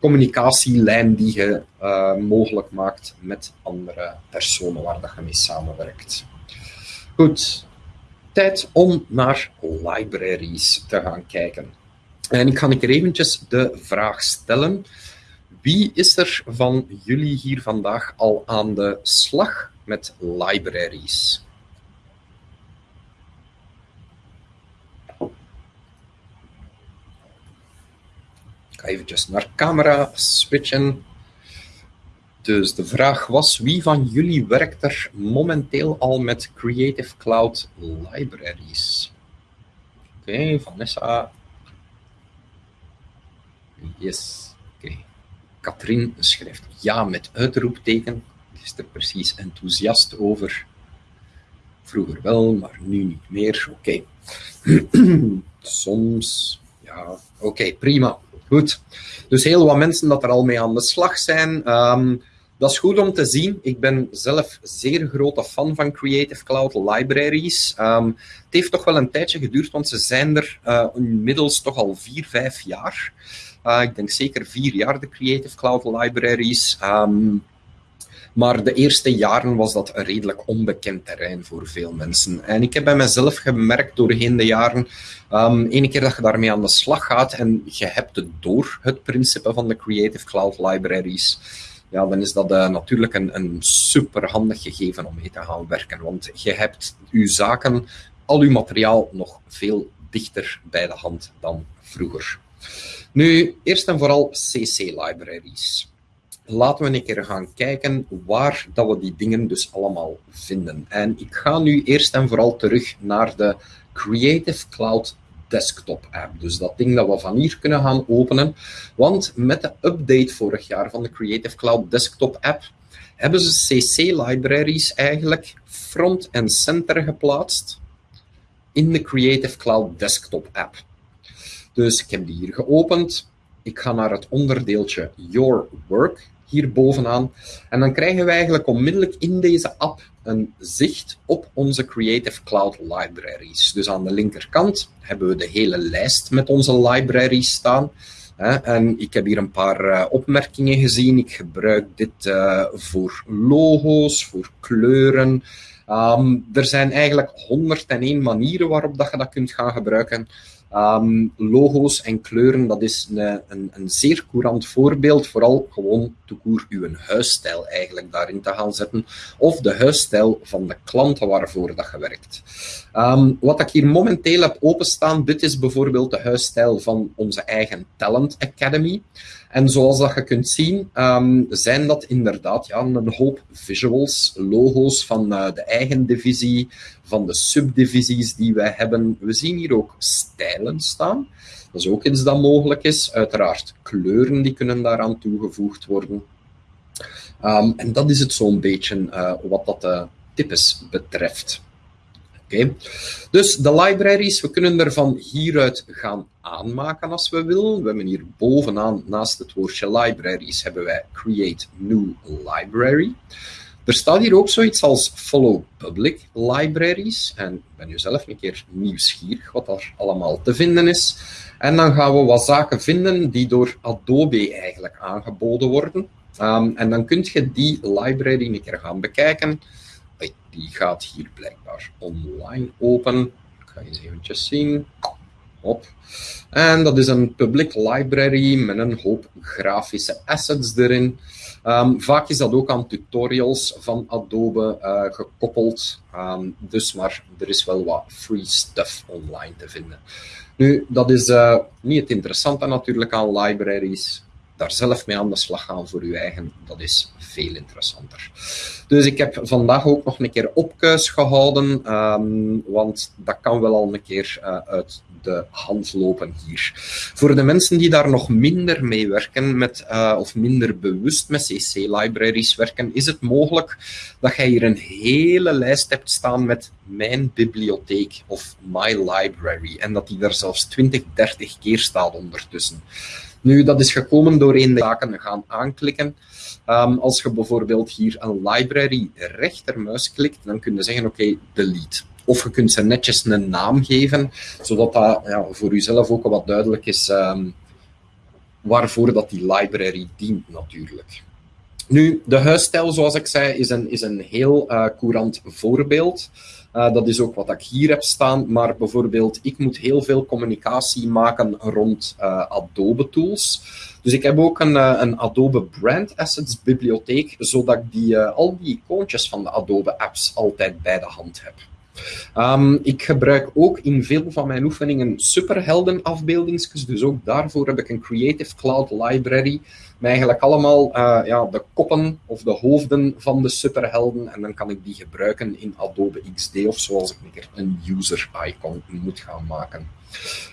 communicatielijn die je uh, mogelijk maakt met andere personen waar dat je mee samenwerkt. Goed, tijd om naar libraries te gaan kijken. En ik ga er eventjes de vraag stellen. Wie is er van jullie hier vandaag al aan de slag met libraries? Ik ga eventjes naar camera switchen. Dus de vraag was, wie van jullie werkt er momenteel al met Creative Cloud Libraries? Oké, Vanessa. Yes, oké. Katrien schrijft ja met uitroepteken. Is er precies enthousiast over. Vroeger wel, maar nu niet meer. Oké. Soms, ja, oké, prima. Goed. Dus heel wat mensen dat er al mee aan de slag zijn. Um, dat is goed om te zien. Ik ben zelf zeer grote fan van Creative Cloud Libraries. Um, het heeft toch wel een tijdje geduurd, want ze zijn er uh, inmiddels toch al vier, vijf jaar. Uh, ik denk zeker vier jaar, de Creative Cloud Libraries. Um, maar de eerste jaren was dat een redelijk onbekend terrein voor veel mensen. En ik heb bij mezelf gemerkt doorheen de jaren, um, ene keer dat je daarmee aan de slag gaat en je hebt het door, het principe van de Creative Cloud Libraries, ja, dan is dat uh, natuurlijk een, een superhandig gegeven om mee te gaan werken. Want je hebt je zaken, al je materiaal nog veel dichter bij de hand dan vroeger. Nu, eerst en vooral CC-libraries. Laten we een keer gaan kijken waar dat we die dingen dus allemaal vinden. En ik ga nu eerst en vooral terug naar de Creative Cloud desktop app. Dus dat ding dat we van hier kunnen gaan openen. Want met de update vorig jaar van de Creative Cloud desktop app hebben ze CC-libraries eigenlijk front en center geplaatst in de Creative Cloud desktop app. Dus ik heb die hier geopend. Ik ga naar het onderdeeltje Your Work hier bovenaan. En dan krijgen we eigenlijk onmiddellijk in deze app een zicht op onze Creative Cloud libraries. Dus aan de linkerkant hebben we de hele lijst met onze libraries staan. En ik heb hier een paar eh, opmerkingen gezien. Ik gebruik dit uh, voor logo's, voor kleuren. Um, er zijn eigenlijk 101 manieren waarop dat je dat kunt gaan gebruiken. Um, logo's en kleuren, dat is een, een, een zeer courant voorbeeld. Vooral gewoon toekoer uw huisstijl eigenlijk daarin te gaan zetten. Of de huisstijl van de klanten waarvoor dat je werkt. Um, wat ik hier momenteel heb openstaan, dit is bijvoorbeeld de huisstijl van onze eigen Talent Academy. En zoals dat je kunt zien, um, zijn dat inderdaad ja, een hoop visuals, logo's van uh, de eigen divisie, van de subdivisies die wij hebben. We zien hier ook stijlen staan. Dat is ook iets dat mogelijk is. Uiteraard kleuren die kunnen daaraan toegevoegd worden. Um, en dat is het zo'n beetje uh, wat dat de types betreft. Oké, dus de libraries, we kunnen er van hieruit gaan aanmaken als we willen. We hebben hier bovenaan, naast het woordje libraries, hebben wij create new library. Er staat hier ook zoiets als follow public libraries. En ik ben nu zelf een keer nieuwsgierig wat daar allemaal te vinden is. En dan gaan we wat zaken vinden die door Adobe eigenlijk aangeboden worden. Um, en dan kun je die library een keer gaan bekijken. Die gaat hier blijkbaar online open. Ik ga eens eventjes zien. op. En dat is een public library met een hoop grafische assets erin. Um, vaak is dat ook aan tutorials van Adobe uh, gekoppeld. Um, dus maar er is wel wat free stuff online te vinden. Nu, dat is uh, niet het interessante natuurlijk aan libraries daar zelf mee aan de slag gaan voor uw eigen, dat is veel interessanter. Dus ik heb vandaag ook nog een keer opkuis gehouden, um, want dat kan wel al een keer uh, uit de hand lopen hier. Voor de mensen die daar nog minder mee werken, met, uh, of minder bewust met CC-libraries werken, is het mogelijk dat jij hier een hele lijst hebt staan met mijn bibliotheek of my library en dat die er zelfs 20, 30 keer staat ondertussen. Nu, dat is gekomen door een zaken gaan aanklikken. Um, als je bijvoorbeeld hier een library rechtermuis klikt, dan kun je zeggen, oké, delete. Of je kunt ze netjes een naam geven, zodat dat ja, voor jezelf ook wat duidelijk is um, waarvoor dat die library dient natuurlijk. Nu, de huisstijl, zoals ik zei, is een, is een heel uh, courant voorbeeld. Uh, dat is ook wat ik hier heb staan. Maar bijvoorbeeld, ik moet heel veel communicatie maken rond uh, Adobe tools. Dus ik heb ook een, uh, een, Adobe Brand Assets bibliotheek, zodat ik die, al die icoontjes van de Adobe apps altijd bij de hand heb. Um, ik gebruik ook in veel van mijn oefeningen superhelden afbeeldingsjes, dus ook daarvoor heb ik een Creative Cloud Library met eigenlijk allemaal uh, ja, de koppen of de hoofden van de superhelden en dan kan ik die gebruiken in Adobe XD of zoals ik een keer een user icon moet gaan maken.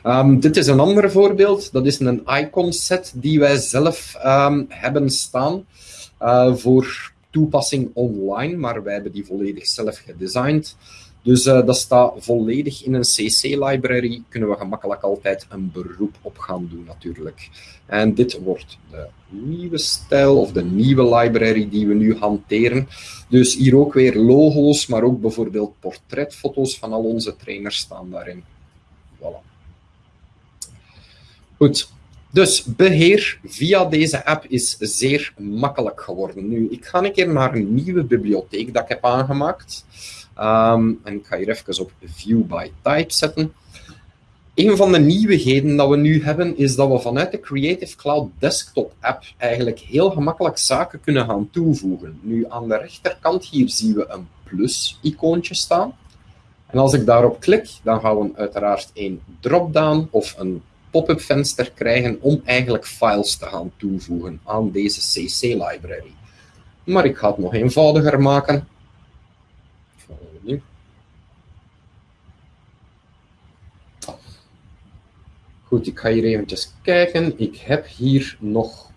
Um, dit is een ander voorbeeld, dat is een icon set die wij zelf um, hebben staan uh, voor toepassing online, maar wij hebben die volledig zelf gedesigned. Dus uh, dat staat volledig in een CC-library. Kunnen we gemakkelijk altijd een beroep op gaan doen, natuurlijk. En dit wordt de nieuwe stijl of de nieuwe library die we nu hanteren. Dus hier ook weer logo's, maar ook bijvoorbeeld portretfoto's van al onze trainers staan daarin. Voilà. Goed. Dus beheer via deze app is zeer makkelijk geworden. Nu, ik ga een keer naar een nieuwe bibliotheek dat ik heb aangemaakt. Um, en ik ga hier even op View by Type zetten. Een van de nieuwigheden dat we nu hebben, is dat we vanuit de Creative Cloud Desktop app eigenlijk heel gemakkelijk zaken kunnen gaan toevoegen. Nu, aan de rechterkant hier zien we een plus-icoontje staan. En als ik daarop klik, dan gaan we uiteraard een drop-down of een pop-up venster krijgen om eigenlijk files te gaan toevoegen aan deze CC-library. Maar ik ga het nog eenvoudiger maken. Goed, ik ga hier eventjes kijken. Ik heb hier nog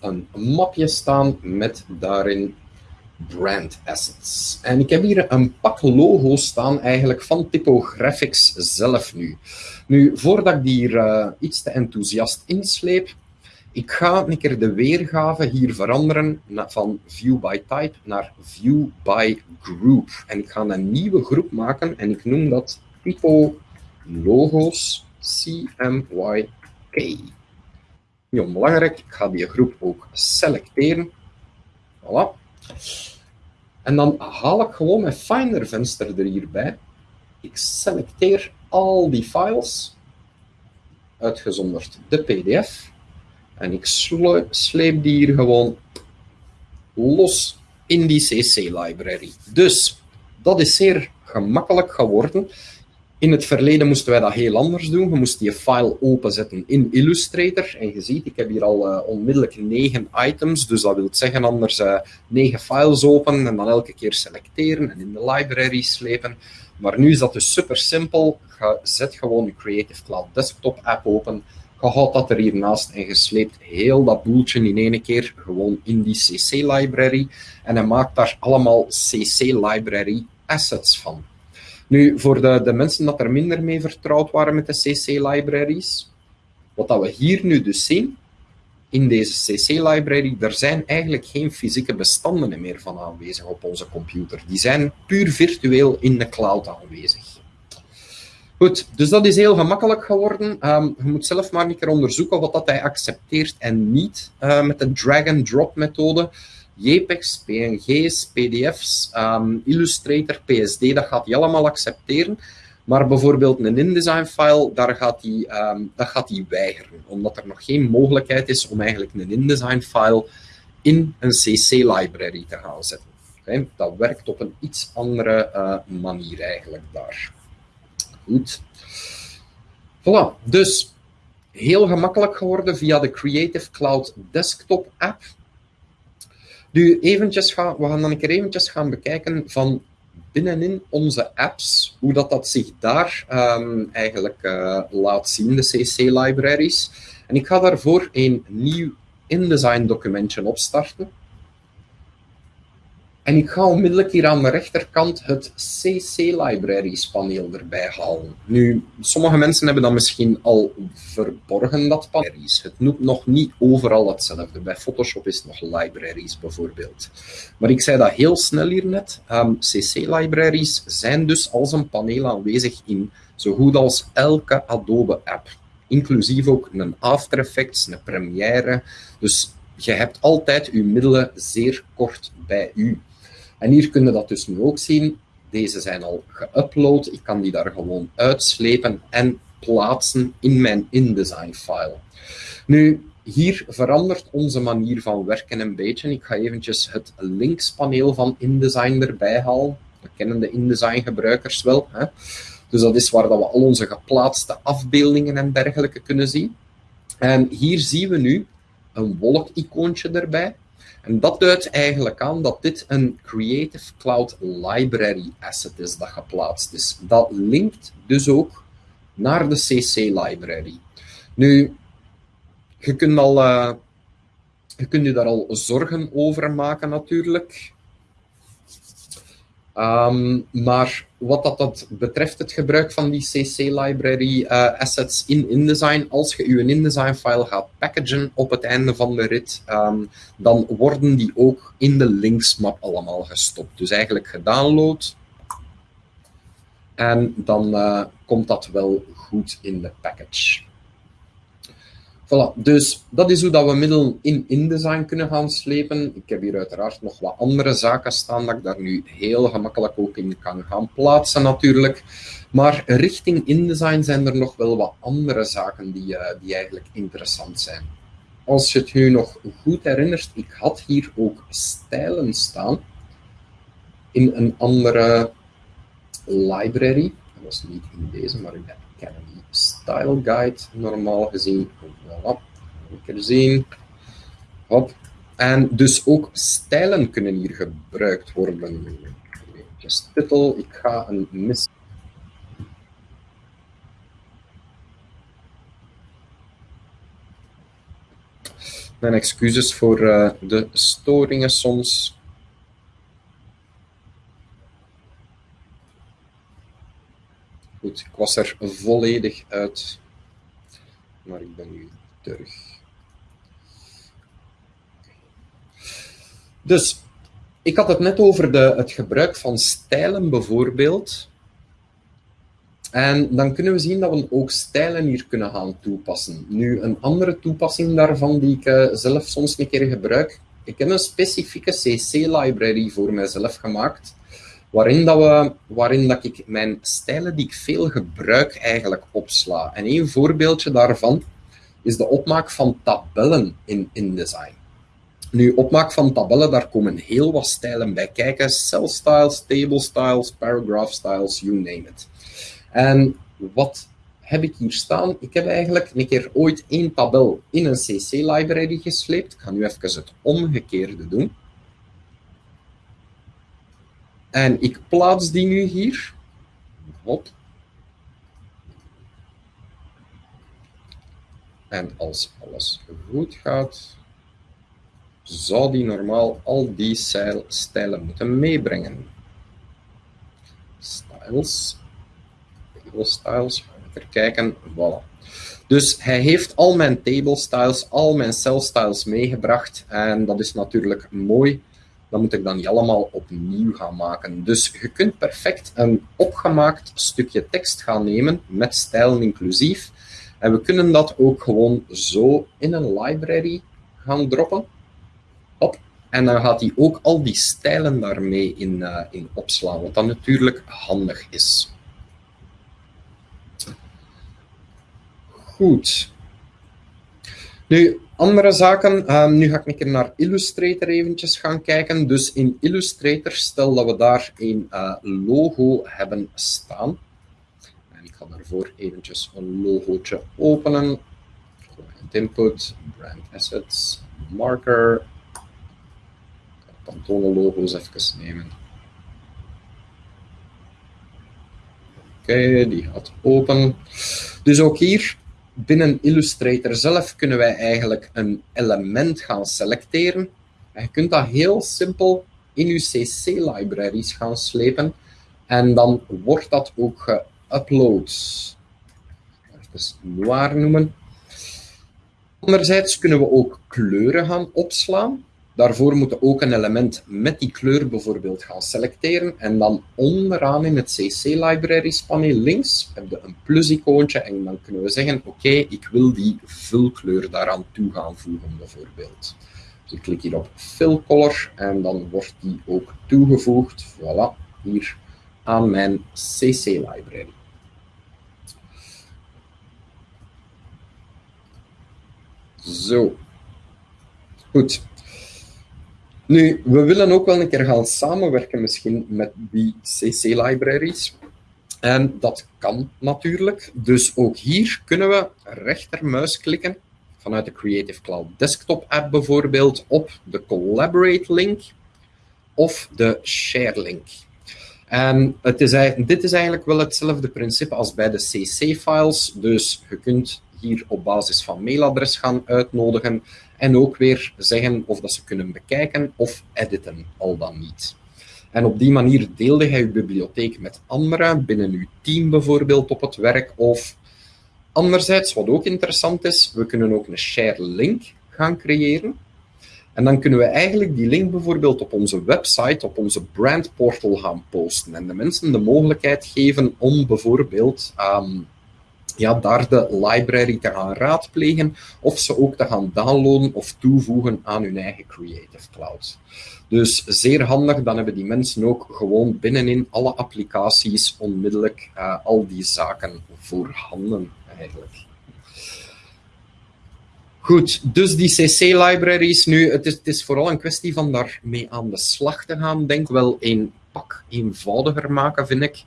een mapje staan met daarin brand assets. En ik heb hier een pak logo's staan eigenlijk van Typographics zelf nu. Nu, voordat ik die hier uh, iets te enthousiast insleep, ik ga een keer de weergave hier veranderen van view by type naar view by group. En ik ga een nieuwe groep maken en ik noem dat typo logos CMYK. Niet onbelangrijk, ik ga die groep ook selecteren. Voilà. En dan haal ik gewoon mijn Finder venster er hierbij. Ik selecteer al die files, uitgezonderd de pdf. En ik sleep die hier gewoon los in die CC-library. Dus dat is zeer gemakkelijk geworden. In het verleden moesten wij dat heel anders doen. We moesten je file openzetten in Illustrator. En je ziet, ik heb hier al uh, onmiddellijk negen items. Dus dat wil zeggen anders uh, negen files open en dan elke keer selecteren en in de library slepen. Maar nu is dat dus super simpel. Je zet gewoon je Creative Cloud Desktop app open. Je houdt dat er hiernaast en je sleept heel dat boeltje in één keer gewoon in die CC-library. En hij maakt daar allemaal CC-library assets van. Nu, voor de, de mensen dat er minder mee vertrouwd waren met de CC-libraries, wat dat we hier nu dus zien, in deze CC-library, er zijn eigenlijk geen fysieke bestanden meer van aanwezig op onze computer. Die zijn puur virtueel in de cloud aanwezig. Goed, dus dat is heel gemakkelijk geworden. Um, je moet zelf maar een keer onderzoeken wat dat hij accepteert en niet uh, met de drag-and-drop methode. JPEGs, PNG's, PDF's, um, Illustrator, PSD, dat gaat hij allemaal accepteren. Maar bijvoorbeeld een InDesign-file, daar gaat die, ehm, dat gaat die weigeren, omdat er nog geen mogelijkheid is om eigenlijk een InDesign-file in een CC-library te gaan zetten. dat werkt op een iets andere uh, manier eigenlijk daar. Goed. Voilà, dus heel gemakkelijk geworden via de Creative Cloud Desktop app. Nu, eventjes gaan, we gaan dan een keer eventjes gaan bekijken van binnenin onze apps, hoe dat, dat zich daar um, eigenlijk uh, laat zien, de CC-libraries. En ik ga daarvoor een nieuw InDesign documentje opstarten. En ik ga onmiddellijk hier aan de rechterkant het CC Libraries paneel erbij halen. Nu, sommige mensen hebben dat misschien al verborgen, dat paneel. Het noemt nog niet overal hetzelfde. Bij Photoshop is het nog libraries bijvoorbeeld. Maar ik zei dat heel snel hier net. Um, ehm, CC Libraries zijn dus als een paneel aanwezig in zo goed als elke Adobe app. Inclusief ook een After Effects, een Premiere. Dus je hebt altijd je middelen zeer kort bij u. En hier kun je dat dus nu ook zien. Deze zijn al geüpload. Ik kan die daar gewoon uitslepen en plaatsen in mijn InDesign-file. Nu, hier verandert onze manier van werken een beetje. Ik ga eventjes het linkspaneel van InDesign erbij halen. We kennen de InDesign-gebruikers wel. Hè? Dus dat is waar dat we al onze geplaatste afbeeldingen en dergelijke kunnen zien. En hier zien we nu een wolk-icoontje erbij. En dat duidt eigenlijk aan dat dit een Creative Cloud Library asset is dat geplaatst is. Dat linkt dus ook naar de CC library. Nu, je kunt, al, uh, je kunt je daar al zorgen over maken natuurlijk. Ehm, maar wat dat, betreft het gebruik van die CC-library uh, assets in InDesign, als je je InDesign-file gaat packagen op het einde van de rit, um, dan worden die ook in de linksmap allemaal gestopt. Dus eigenlijk gedownload. En dan uh, komt dat wel goed in de package. Voilà, dus dat is hoe dat we middelen in InDesign kunnen gaan slepen. Ik heb hier uiteraard nog wat andere zaken staan dat ik daar nu heel gemakkelijk ook in kan gaan plaatsen natuurlijk. Maar richting InDesign zijn er nog wel wat andere zaken die, uh, die eigenlijk interessant zijn. Als je het nu nog goed herinnert, ik had hier ook stijlen staan in een andere library. Dat was niet in deze, maar in de Academy Style Guide normaal gezien. Voilà, zien. Hop. En dus ook stijlen kunnen hier gebruikt worden. Even titel, ik ga een mis... Mijn excuses voor uh, de storingen soms. Goed, ik was er volledig uit, maar ik ben nu terug. Dus, ik had het net over de, het gebruik van stijlen bijvoorbeeld. En dan kunnen we zien dat we ook stijlen hier kunnen gaan toepassen. Nu, een andere toepassing daarvan die ik uh, zelf soms een keer gebruik. Ik heb een specifieke CC-library voor mijzelf gemaakt waarin, dat we, waarin dat ik mijn stijlen die ik veel gebruik eigenlijk opsla. En een voorbeeldje daarvan is de opmaak van tabellen in InDesign. Nu, opmaak van tabellen, daar komen heel wat stijlen bij kijken. Cell styles, table styles, paragraph styles, you name it. En wat heb ik hier staan? Ik heb eigenlijk een keer ooit één tabel in een CC-library gesleept. Ik ga nu even het omgekeerde doen. En ik plaats die nu hier. Hop. En als alles goed gaat, zou die normaal al die stijlen moeten meebrengen. Styles. Table styles. Even kijken. Voilà. Dus hij heeft al mijn table styles, al mijn cell styles meegebracht. En dat is natuurlijk mooi dan moet ik dan niet allemaal opnieuw gaan maken. Dus je kunt perfect een opgemaakt stukje tekst gaan nemen, met stijlen inclusief. En we kunnen dat ook gewoon zo in een library gaan droppen. Op. En dan gaat hij ook al die stijlen daarmee in, eh, in opslaan, wat dan natuurlijk handig is. Goed. Nu, andere zaken. Ehm, nu ga ik een keer naar Illustrator eventjes gaan kijken. Dus in Illustrator, stel dat we daar een uh, logo hebben staan. En ik ga daarvoor eventjes een logootje openen. Input, brand assets, marker. Ik ga Pantone logo's even nemen. Oké, die gaat open. Dus ook hier binnen Illustrator zelf kunnen wij eigenlijk een element gaan selecteren. En je kunt dat heel simpel in je CC-libraries gaan slepen. En dan wordt dat ook geüpload. Even noir noemen. Anderzijds kunnen we ook kleuren gaan opslaan. Daarvoor moeten we ook een element met die kleur bijvoorbeeld gaan selecteren. En dan onderaan in het CC-libraries paneel links heb je een plus-icoontje en dan kunnen we zeggen, oké, ik wil die vulkleur daaraan toe gaan voegen bijvoorbeeld. Dus ik klik hier op Fill Color en dan wordt die ook toegevoegd, voilà, hier aan mijn CC-library. Zo. Goed. Nu, we willen ook wel een keer gaan samenwerken misschien met die CC-libraries. En dat kan natuurlijk. Dus ook hier kunnen we rechtermuis klikken vanuit de Creative Cloud Desktop app bijvoorbeeld op de Collaborate link of de Share link. En het is, dit is eigenlijk wel hetzelfde principe als bij de CC-files. Dus je kunt hier op basis van mailadres gaan uitnodigen en ook weer zeggen of dat ze kunnen bekijken of editen, al dan niet. En op die manier deelde hij uw bibliotheek met anderen, binnen uw team bijvoorbeeld op het werk. Of anderzijds, wat ook interessant is, we kunnen ook een share link gaan creëren. En dan kunnen we eigenlijk die link bijvoorbeeld op onze website, op onze brandportal gaan posten. En de mensen de mogelijkheid geven om bijvoorbeeld um, ja, daar de library te gaan raadplegen of ze ook te gaan downloaden of toevoegen aan hun eigen Creative Cloud. Dus zeer handig, dan hebben die mensen ook gewoon binnenin alle applicaties onmiddellijk uh, al die zaken voorhanden eigenlijk. Goed, dus die CC-libraries nu, het is, het is vooral een kwestie van daarmee aan de slag te gaan. Denk wel een pak eenvoudiger maken, vind ik.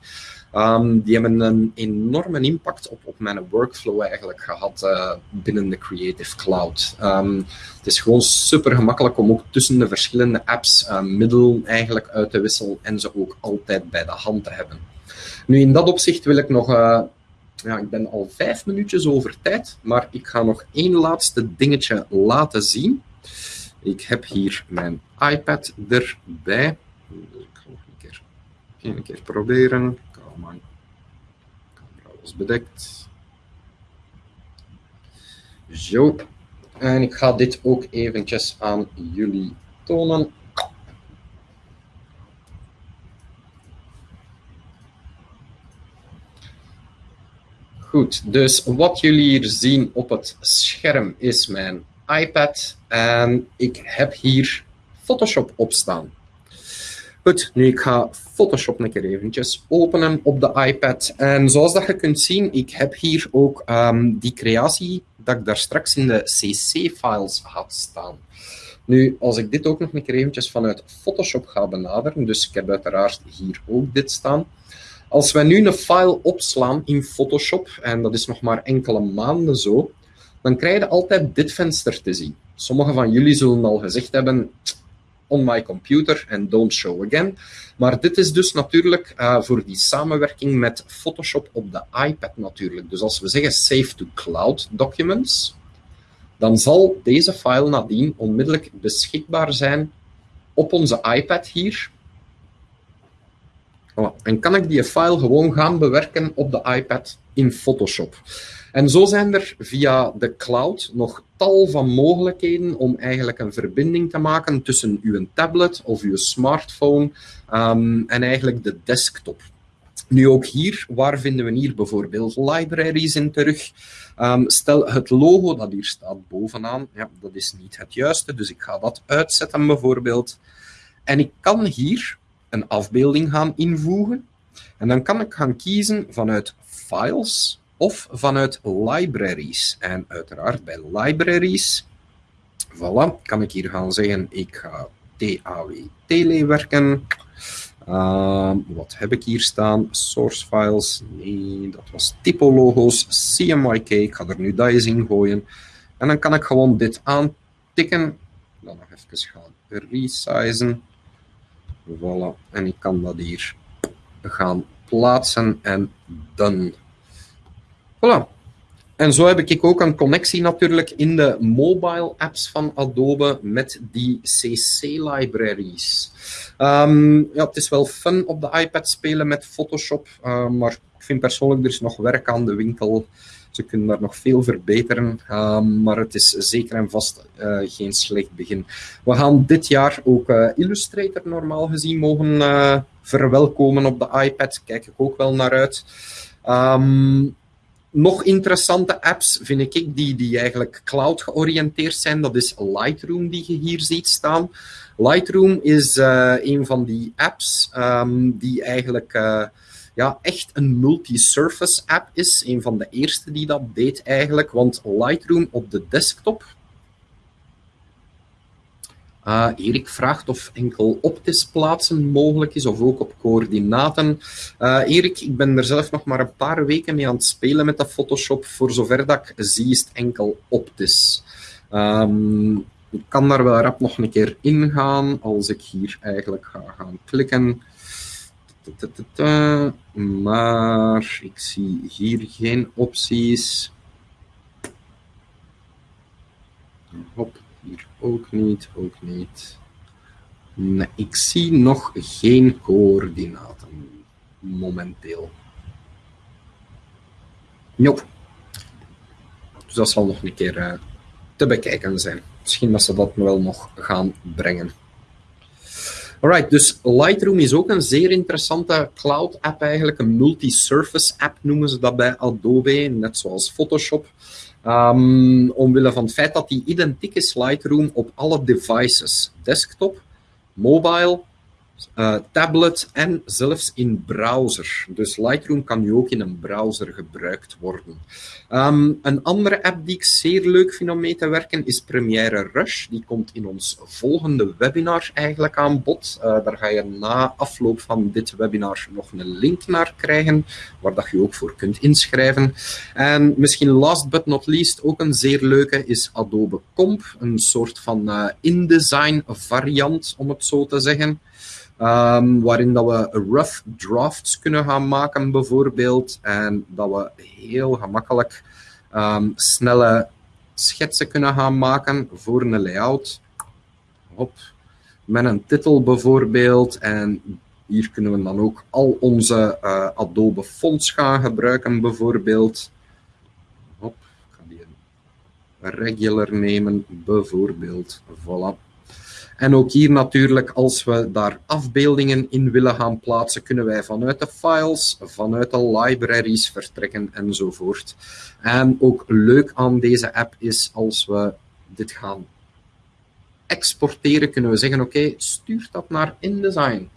Um, die hebben een enorme impact op, op mijn workflow eigenlijk gehad uh, binnen de Creative Cloud. Um, het is gewoon super gemakkelijk om ook tussen de verschillende apps uh, middelen eigenlijk uit te wisselen en ze ook altijd bij de hand te hebben. Nu, in dat opzicht wil ik nog uh, ja, ik ben al vijf minuutjes over tijd, maar ik ga nog één laatste dingetje laten zien. Ik heb hier mijn iPad erbij. Ik ga nog een keer, een keer proberen mijn camera was bedekt. Zo. En ik ga dit ook eventjes aan jullie tonen. Goed, dus wat jullie hier zien op het scherm is mijn iPad en ik heb hier Photoshop opstaan. Goed, nu ik ga Photoshop een keer eventjes openen op de iPad. En zoals dat je kunt zien, ik heb hier ook um, die creatie dat ik daar straks in de CC-files had staan. Nu, als ik dit ook nog een keer eventjes vanuit Photoshop ga benaderen, dus ik heb uiteraard hier ook dit staan. Als wij nu een file opslaan in Photoshop, en dat is nog maar enkele maanden zo, dan krijg je altijd dit venster te zien. Sommigen van jullie zullen al gezegd hebben, on my computer and don't show again. Maar dit is dus natuurlijk uh, voor die samenwerking met Photoshop op de iPad natuurlijk. Dus als we zeggen save to cloud documents, dan zal deze file nadien onmiddellijk beschikbaar zijn op onze iPad hier. En kan ik die file gewoon gaan bewerken op de iPad in Photoshop. En zo zijn er via de cloud nog tal van mogelijkheden om eigenlijk een verbinding te maken tussen uw tablet of uw smartphone um, en eigenlijk de desktop. Nu ook hier, waar vinden we hier bijvoorbeeld libraries in terug? Um, stel het logo dat hier staat bovenaan, ja, dat is niet het juiste, dus ik ga dat uitzetten bijvoorbeeld. En ik kan hier een afbeelding gaan invoegen. En dan kan ik gaan kiezen vanuit Files, of vanuit libraries. En uiteraard bij libraries, voilà, kan ik hier gaan zeggen, ik ga TAW Tele werken. Uh, wat heb ik hier staan? Source files. Nee, dat was typologo's. CMYK. Ik ga er nu dat eens in gooien. En dan kan ik gewoon dit aantikken. Dan nog even gaan resizen. Voilà. En ik kan dat hier gaan plaatsen en done. Voilà. En zo heb ik ook een connectie natuurlijk in de mobile apps van Adobe met die CC-libraries. Um, ja, het is wel fun op de iPad spelen met Photoshop, uh, maar ik vind persoonlijk er is nog werk aan de winkel. Ze kunnen daar nog veel verbeteren, uh, maar het is zeker en vast uh, geen slecht begin. We gaan dit jaar ook uh, Illustrator normaal gezien mogen verwelkomen op de iPad. Kijk ik ook wel naar uit. Um, nog interessante apps vind ik die, die eigenlijk cloud georiënteerd zijn. Dat is Lightroom die je hier ziet staan. Lightroom is uh, een van die apps um, die eigenlijk uh, ja, echt een multi-surface app is. Een van de eerste die dat deed eigenlijk. Want Lightroom op de desktop uh, Erik vraagt of enkel optisch plaatsen mogelijk is, of ook op coördinaten. Uh, Erik, ik ben er zelf nog maar een paar weken mee aan het spelen met dat Photoshop. Voor zover dat ik zie, is het enkel optisch. Um, ik kan daar wel rap nog een keer ingaan, als ik hier eigenlijk ga gaan klikken. Maar ik zie hier geen opties. Hop. Ook niet, ook niet. Nee, ik zie nog geen coördinaten momenteel. Nope. Dus dat zal nog een keer uh, te bekijken zijn. Misschien dat ze dat wel nog gaan brengen. Alright, dus Lightroom is ook een zeer interessante cloud app eigenlijk. Een multi-surface app noemen ze dat bij Adobe, net zoals Photoshop. Um, omwille van het feit dat die identiek is Lightroom op alle devices. Desktop, mobile, uh, tablet en zelfs in browser. Dus Lightroom kan nu ook in een browser gebruikt worden. Um, een andere app die ik zeer leuk vind om mee te werken is Premiere Rush. Die komt in ons volgende webinar eigenlijk aan bod. Uh, daar ga je na afloop van dit webinar nog een link naar krijgen, waar dat je ook voor kunt inschrijven. En misschien last but not least ook een zeer leuke is Adobe Comp, een soort van uh, InDesign variant, om het zo te zeggen. Um, waarin dat we rough drafts kunnen gaan maken, bijvoorbeeld. En dat we heel gemakkelijk um, snelle schetsen kunnen gaan maken voor een layout. Hop. Met een titel bijvoorbeeld. En hier kunnen we dan ook al onze uh, Adobe fonts gaan gebruiken, bijvoorbeeld. Hop. Ik ga die een regular nemen, bijvoorbeeld. Voilà. En ook hier natuurlijk, als we daar afbeeldingen in willen gaan plaatsen, kunnen wij vanuit de files, vanuit de libraries vertrekken enzovoort. En ook leuk aan deze app is als we dit gaan exporteren, kunnen we zeggen, oké, stuur dat naar InDesign.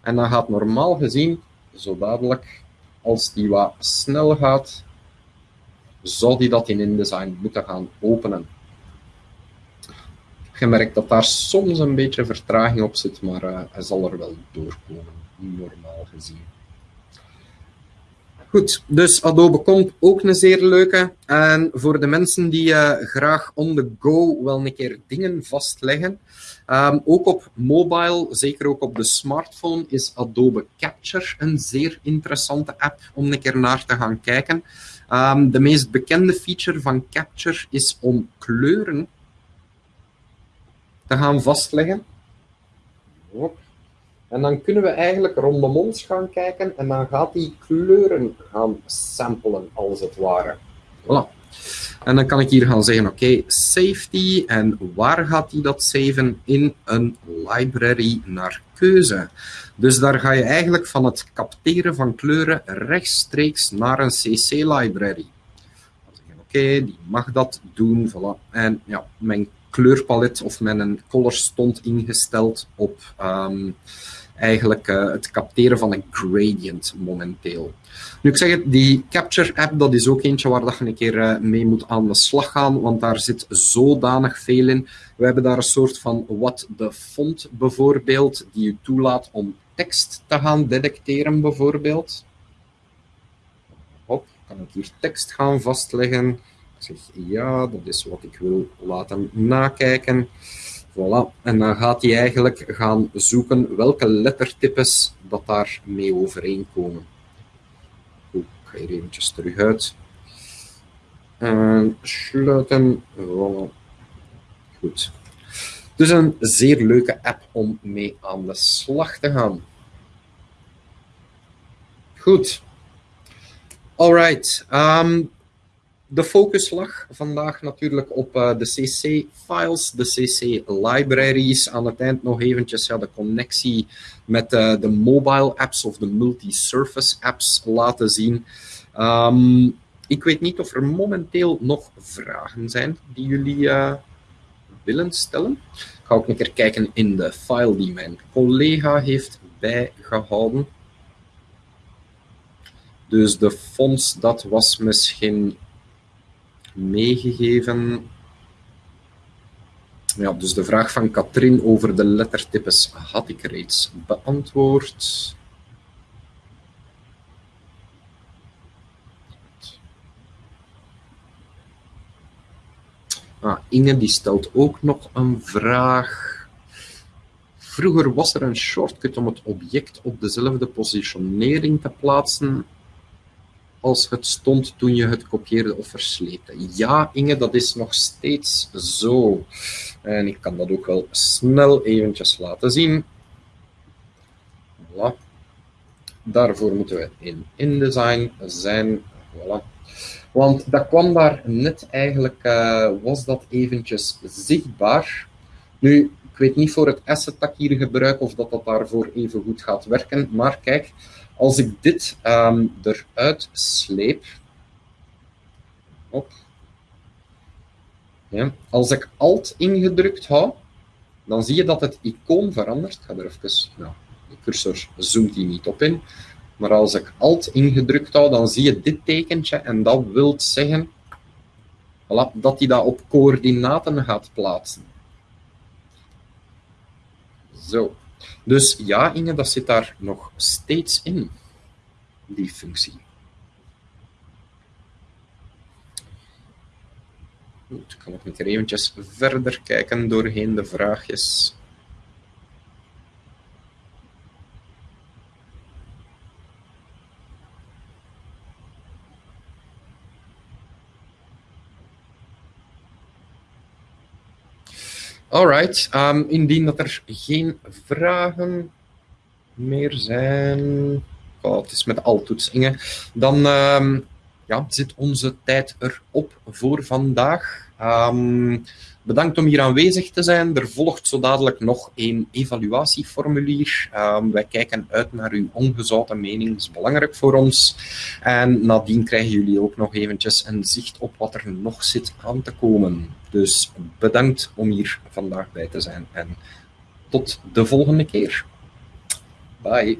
En dan gaat normaal gezien, zo dadelijk, als die wat snel gaat, zou die dat in InDesign moeten gaan openen gemerkt dat daar soms een beetje vertraging op zit, maar uh, hij zal er wel doorkomen, normaal gezien. Goed, dus Adobe komt ook een zeer leuke. En voor de mensen die uh, graag on the go wel een keer dingen vastleggen, um, ook op mobile, zeker ook op de smartphone, is Adobe Capture een zeer interessante app om een keer naar te gaan kijken. Um, de meest bekende feature van Capture is om kleuren te gaan vastleggen. En dan kunnen we eigenlijk rondom ons gaan kijken en dan gaat die kleuren gaan samplen, als het ware. Voilà. En dan kan ik hier gaan zeggen, oké, okay, safety. En waar gaat hij dat saven? In een library naar keuze. Dus daar ga je eigenlijk van het capteren van kleuren rechtstreeks naar een CC-library. Oké, die mag dat doen. Voilà. En ja, mijn kleurpalet of mijn color stond ingesteld op um, eigenlijk uh, het capteren van een gradient momenteel. Nu, ik zeg het, die Capture app, dat is ook eentje waar dat je een keer uh, mee moet aan de slag gaan, want daar zit zodanig veel in. We hebben daar een soort van what the font bijvoorbeeld, die je toelaat om tekst te gaan detecteren bijvoorbeeld. Hop, kan ik hier tekst gaan vastleggen. Zeg ja, dat is wat ik wil laten nakijken. Voilà. En dan gaat hij eigenlijk gaan zoeken welke lettertypes dat daar mee overeenkomen. Ik ga hier eventjes terug uit. En sluiten. Voilà. Goed. Dus een zeer leuke app om mee aan de slag te gaan. Goed. Alright. Um, de focus lag vandaag natuurlijk op uh, de CC-files, de CC-libraries. Aan het eind nog eventjes ja, de connectie met uh, de mobile apps of de multi-surface apps laten zien. Um, ik weet niet of er momenteel nog vragen zijn die jullie uh, willen stellen. Ik ga ook een keer kijken in de file die mijn collega heeft bijgehouden. Dus de fonts, dat was misschien meegegeven. Ja, dus de vraag van Katrien over de lettertypes had ik reeds beantwoord. Ah, Inge die stelt ook nog een vraag. Vroeger was er een shortcut om het object op dezelfde positionering te plaatsen als het stond toen je het kopieerde of versleepte. Ja, Inge, dat is nog steeds zo. En ik kan dat ook wel snel eventjes laten zien. Voilà. Daarvoor moeten we in InDesign zijn. Voilà. Want dat kwam daar net eigenlijk, uh, was dat eventjes zichtbaar. Nu, ik weet niet voor het asset dat ik hier gebruik of dat dat daarvoor even goed gaat werken, maar kijk, als ik dit um, eruit sleep, op, ja, als ik Alt ingedrukt hou, dan zie je dat het icoon verandert. Ik ga er even, nou, de cursor zoomt hier niet op in, maar als ik Alt ingedrukt hou, dan zie je dit tekentje en dat wil zeggen voilà, dat hij dat op coördinaten gaat plaatsen. Zo. Dus ja, Inge, dat zit daar nog steeds in, die functie. Goed, ik kan nog een eventjes verder kijken doorheen de vraagjes. Alright, um, indien dat er geen vragen meer zijn, oh, het is met altoetsingen, dan um, ja, zit onze tijd erop voor vandaag. Um, bedankt om hier aanwezig te zijn. Er volgt zo dadelijk nog een evaluatieformulier. Um, wij kijken uit naar uw ongezouten mening, dat is belangrijk voor ons. En nadien krijgen jullie ook nog eventjes een zicht op wat er nog zit aan te komen. Dus bedankt om hier vandaag bij te zijn en tot de volgende keer. Bye.